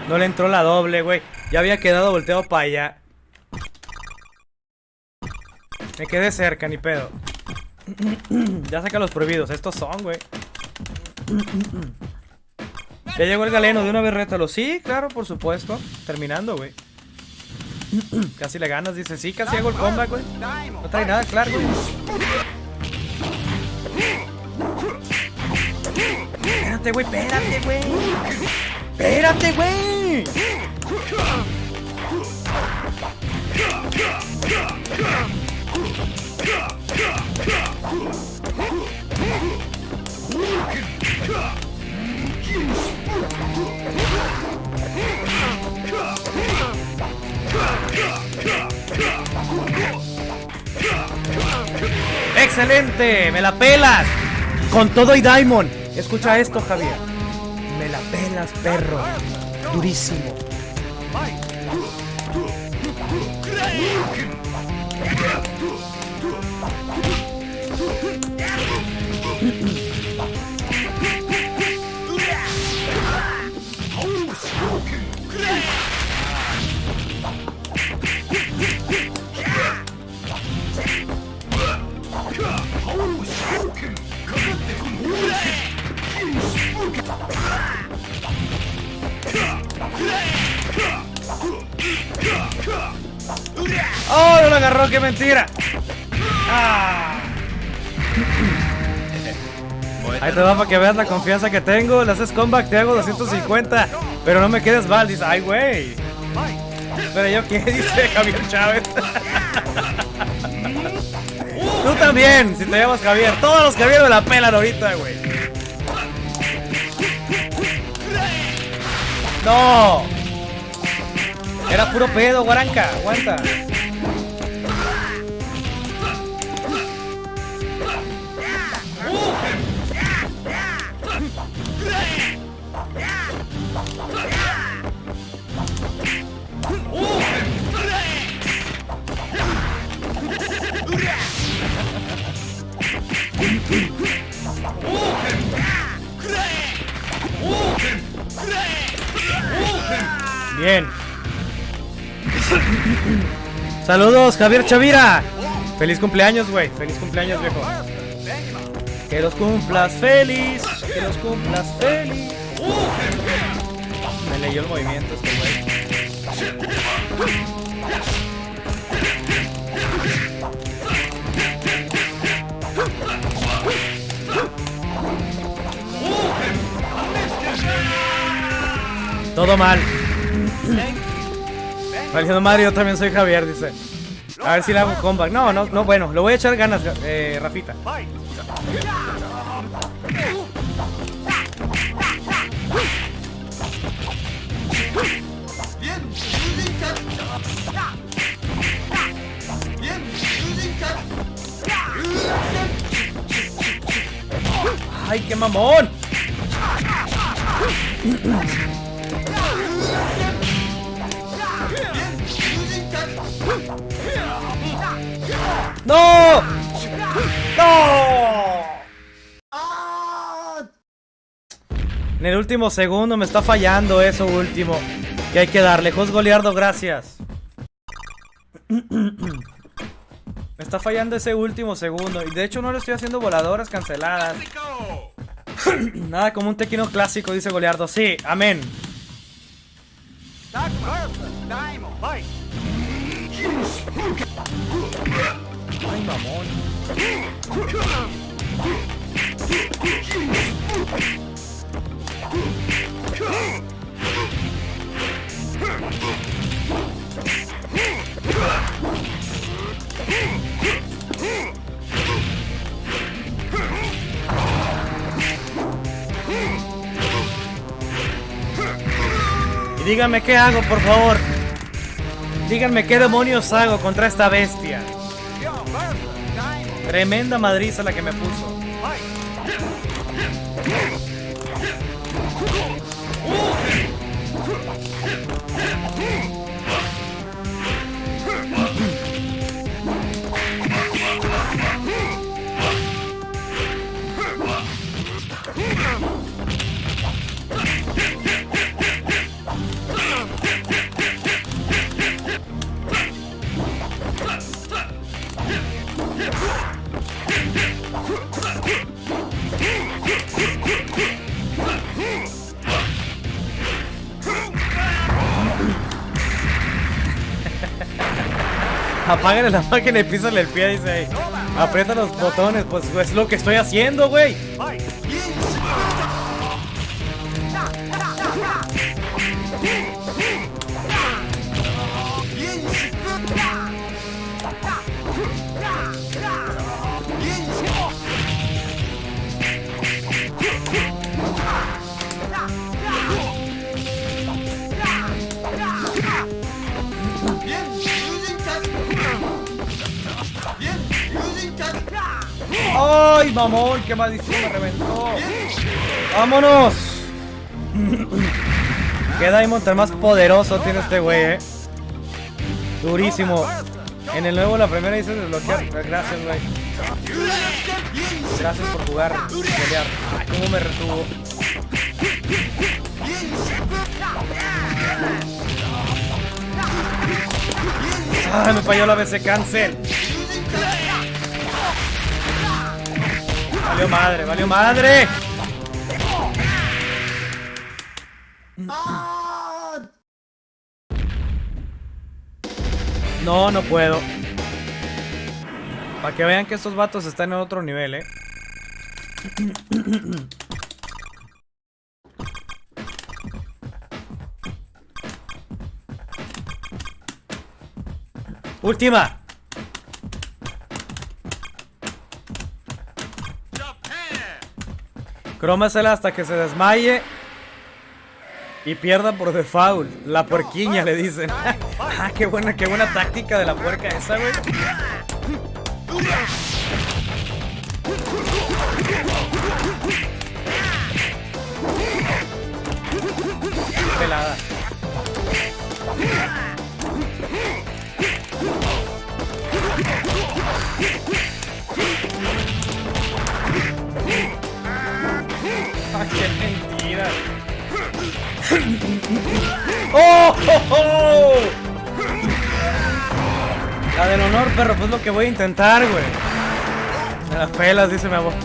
No le entró la doble, güey. Ya había quedado volteado para allá. Me quedé cerca, ni pedo. ya saca los prohibidos. Estos son, güey. Ya llegó el galeno, de una vez rétalo. Sí, claro, por supuesto. Terminando, güey. Casi le ganas, dice. Sí, casi hago el comeback, güey. No trae nada, claro, güey. Espérate, güey, espérate, güey. Espérate, güey. ¡Excelente! ¡Me la pelas! Con todo y Diamond. Escucha esto, Javier. Me la pelas, perro. Durísimo. ¡Oh, no lo agarró! ¡Qué mentira! Ah. Ahí te va para que veas la confianza que tengo. Le haces comeback, te hago 250. Pero no me quedes mal. Dice, ay, güey. Pero yo, ¿qué dice Javier Chávez? Tú también, si te llamas Javier. Todos los Javier me la pelan ahorita, güey. ¡No! Era puro pedo, guaranca. Aguanta. Bien. Saludos, Javier Chavira. Feliz cumpleaños, güey. Feliz cumpleaños, viejo. Que los cumplas feliz. Que los cumplas feliz. Me leyó el movimiento este güey. Todo mal. Valiendo Mario, yo también soy Javier, dice. A ver si le hago comeback. No, no, no, bueno, le voy a echar ganas, eh, Rafita. ¡Ay, qué mamón! ¡No! ¡No! En el último segundo me está fallando eso último. Que hay que darle. Jos Goliardo, gracias. Me está fallando ese último segundo. Y de hecho no le estoy haciendo voladoras canceladas. Nada como un tequino clásico, dice Goliardo. Sí, amén. Díganme qué hago, por favor. Díganme qué demonios hago contra esta bestia. Tremenda madriza la que me puso. Apágale la máquina y písale el pie, dice. Aprieta los botones, pues es lo que estoy haciendo, güey. ¡Ay, mamón! ¡Qué maldición me reventó! ¡Vámonos! ¡Qué Diamond tan más poderoso tiene este güey, eh! Durísimo. En el nuevo la primera dice desbloquear. Gracias, güey. Gracias por jugar. Pelear. ¿Cómo me retuvo? ¡Ah! Me falló la BC Cancel. Valió madre, valió madre. No, no puedo. Para que vean que estos vatos están en otro nivel, eh. Última. Crómasela hasta que se desmaye y pierda por default. La puerquiña le dicen. ah, qué buena, qué buena táctica de la puerca esa, güey. Pelada. ¡Qué mentira! ¡Oh! La del honor, perro, pues lo que voy a intentar, güey. Me las pelas, dice mi abuelo.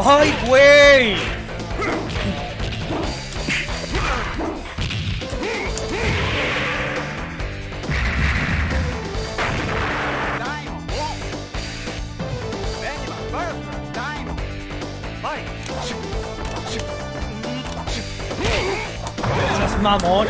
¡Ay, güey! Esas mamón.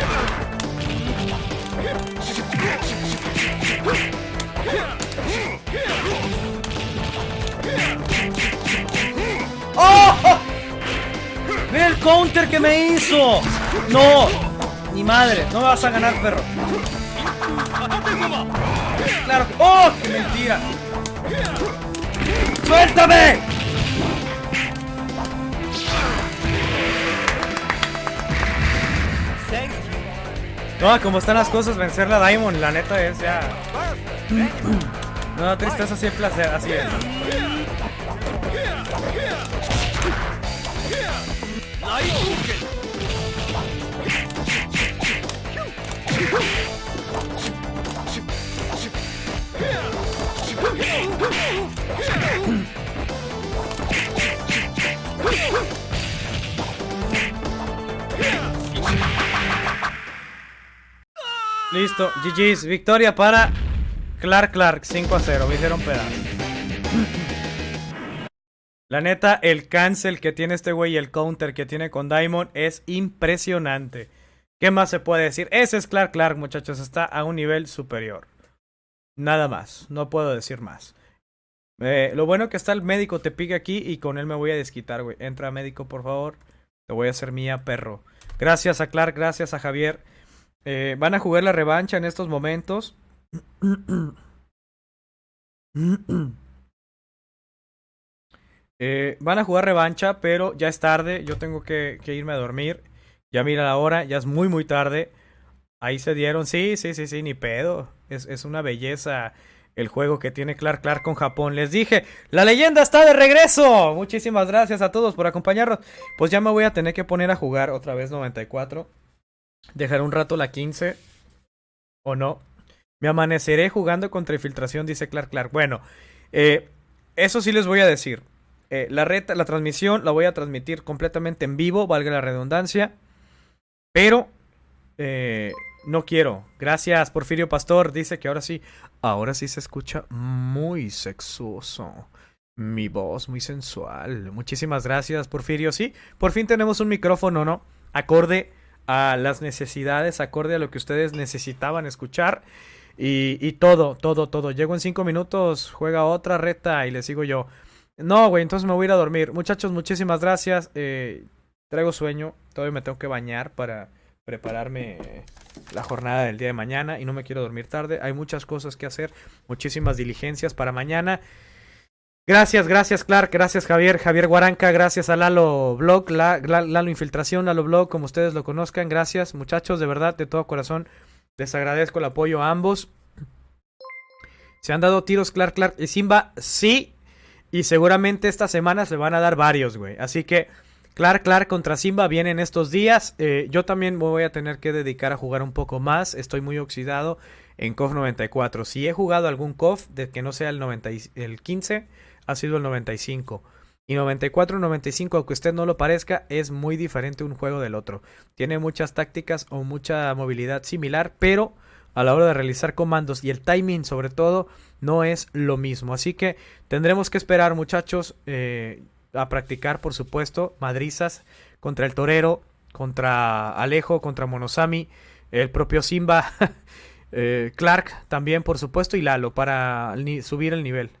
¡Ve el counter que me hizo! ¡No! Ni madre, no me vas a ganar, perro. Claro. ¡Oh! ¡Qué mentira! ¡Suéltame! No, como están las cosas, vencer la Diamond, la neta es ya... No, tristeza así placer, así es. Listo, GG's, victoria para Clark Clark, 5 a 0, me hicieron pedazo. La neta, el cancel que tiene este güey y el counter que tiene con Diamond es impresionante. ¿Qué más se puede decir? Ese es Clark Clark, muchachos, está a un nivel superior. Nada más, no puedo decir más. Eh, lo bueno que está el médico te pique aquí y con él me voy a desquitar, güey. Entra médico, por favor. Te voy a hacer mía, perro. Gracias a Clark, gracias a Javier. Eh, van a jugar la revancha en estos momentos. Eh, van a jugar revancha, pero ya es tarde. Yo tengo que, irme a dormir. Ya mira la hora, ya es muy, muy tarde. Ahí se dieron. Sí, sí, sí, sí, ni pedo. Es, es una belleza el juego que tiene Clark Clark con Japón. Les dije, la leyenda está de regreso. Muchísimas gracias a todos por acompañarnos. Pues ya me voy a tener que poner a jugar otra vez 94. Dejar un rato la 15. ¿O no? Me amaneceré jugando contra infiltración, dice Clark Clark. Bueno, eh, eso sí les voy a decir. Eh, la, reta, la transmisión la voy a transmitir completamente en vivo, valga la redundancia. Pero eh, no quiero. Gracias, Porfirio Pastor. Dice que ahora sí, ahora sí se escucha muy sexuoso. Mi voz muy sensual. Muchísimas gracias, Porfirio. Sí, por fin tenemos un micrófono, ¿no? Acorde a las necesidades, acorde a lo que ustedes necesitaban escuchar. Y, todo, todo, todo. Llego en cinco minutos, juega otra reta y le sigo yo. No, güey, entonces me voy a ir a dormir. Muchachos, muchísimas gracias. Eh, traigo sueño. Todavía me tengo que bañar para prepararme la jornada del día de mañana y no me quiero dormir tarde. Hay muchas cosas que hacer, muchísimas diligencias para mañana. Gracias, gracias Clark, gracias Javier, Javier Guaranca, gracias a Lalo Blog, Lalo Infiltración, Lalo Blog, como ustedes lo conozcan. Gracias muchachos, de verdad, de todo corazón. Les agradezco el apoyo a ambos. Se han dado tiros Clark, Clark y Simba, sí. Y seguramente esta semana se van a dar varios, güey. Así que Clark, Clark contra Simba vienen estos días. Eh, yo también me voy a tener que dedicar a jugar un poco más. Estoy muy oxidado en KOF 94. Si he jugado algún KOF de que no sea el, 90 el 15, ha sido el 95. Y 94-95, aunque usted no lo parezca, es muy diferente un juego del otro. Tiene muchas tácticas o mucha movilidad similar, pero a la hora de realizar comandos y el timing sobre todo no es lo mismo. Así que tendremos que esperar muchachos eh, a practicar, por supuesto, madrizas contra el torero, contra Alejo, contra Monosami, el propio Simba, eh, Clark también, por supuesto, y Lalo para subir el nivel.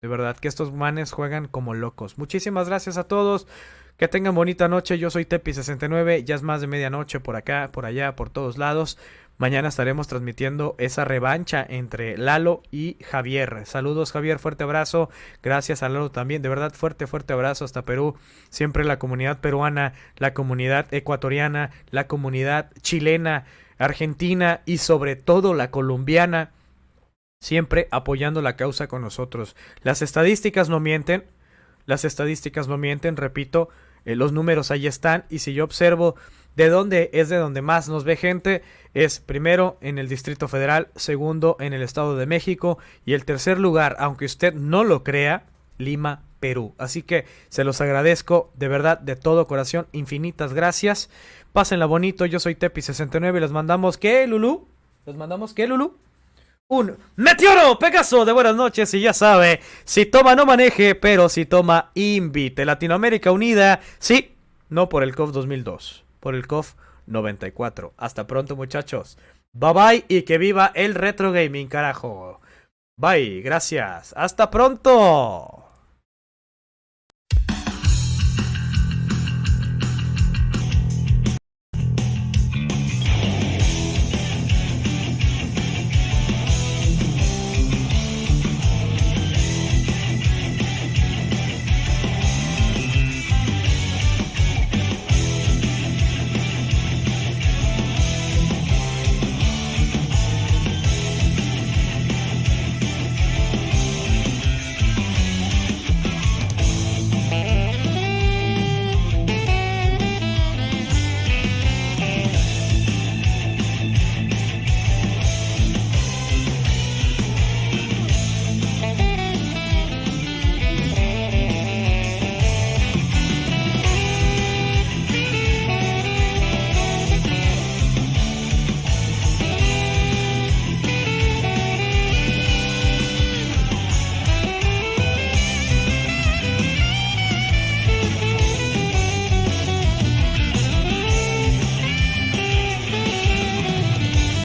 De verdad que estos manes juegan como locos. Muchísimas gracias a todos. Que tengan bonita noche. Yo soy Tepi69. Ya es más de medianoche por acá, por allá, por todos lados. Mañana estaremos transmitiendo esa revancha entre Lalo y Javier. Saludos Javier, fuerte abrazo. Gracias a Lalo también. De verdad, fuerte, fuerte abrazo hasta Perú. Siempre la comunidad peruana, la comunidad ecuatoriana, la comunidad chilena, argentina y sobre todo la colombiana. Siempre apoyando la causa con nosotros. Las estadísticas no mienten. Las estadísticas no mienten, repito. Eh, los números ahí están. Y si yo observo de dónde es de donde más nos ve gente, es primero en el Distrito Federal, segundo en el Estado de México y el tercer lugar, aunque usted no lo crea, Lima, Perú. Así que se los agradezco de verdad, de todo corazón, infinitas gracias. Pásenla bonito, yo soy Tepi69 y les mandamos, ¿qué, Lulu? ¿Les mandamos qué, Lulu? Un meteoro Pegaso de buenas noches y ya sabe, si toma no maneje, pero si toma invite. Latinoamérica Unida, sí, no por el COF 2002, por el COF 94. Hasta pronto muchachos. Bye bye y que viva el retro gaming, carajo. Bye, gracias. Hasta pronto.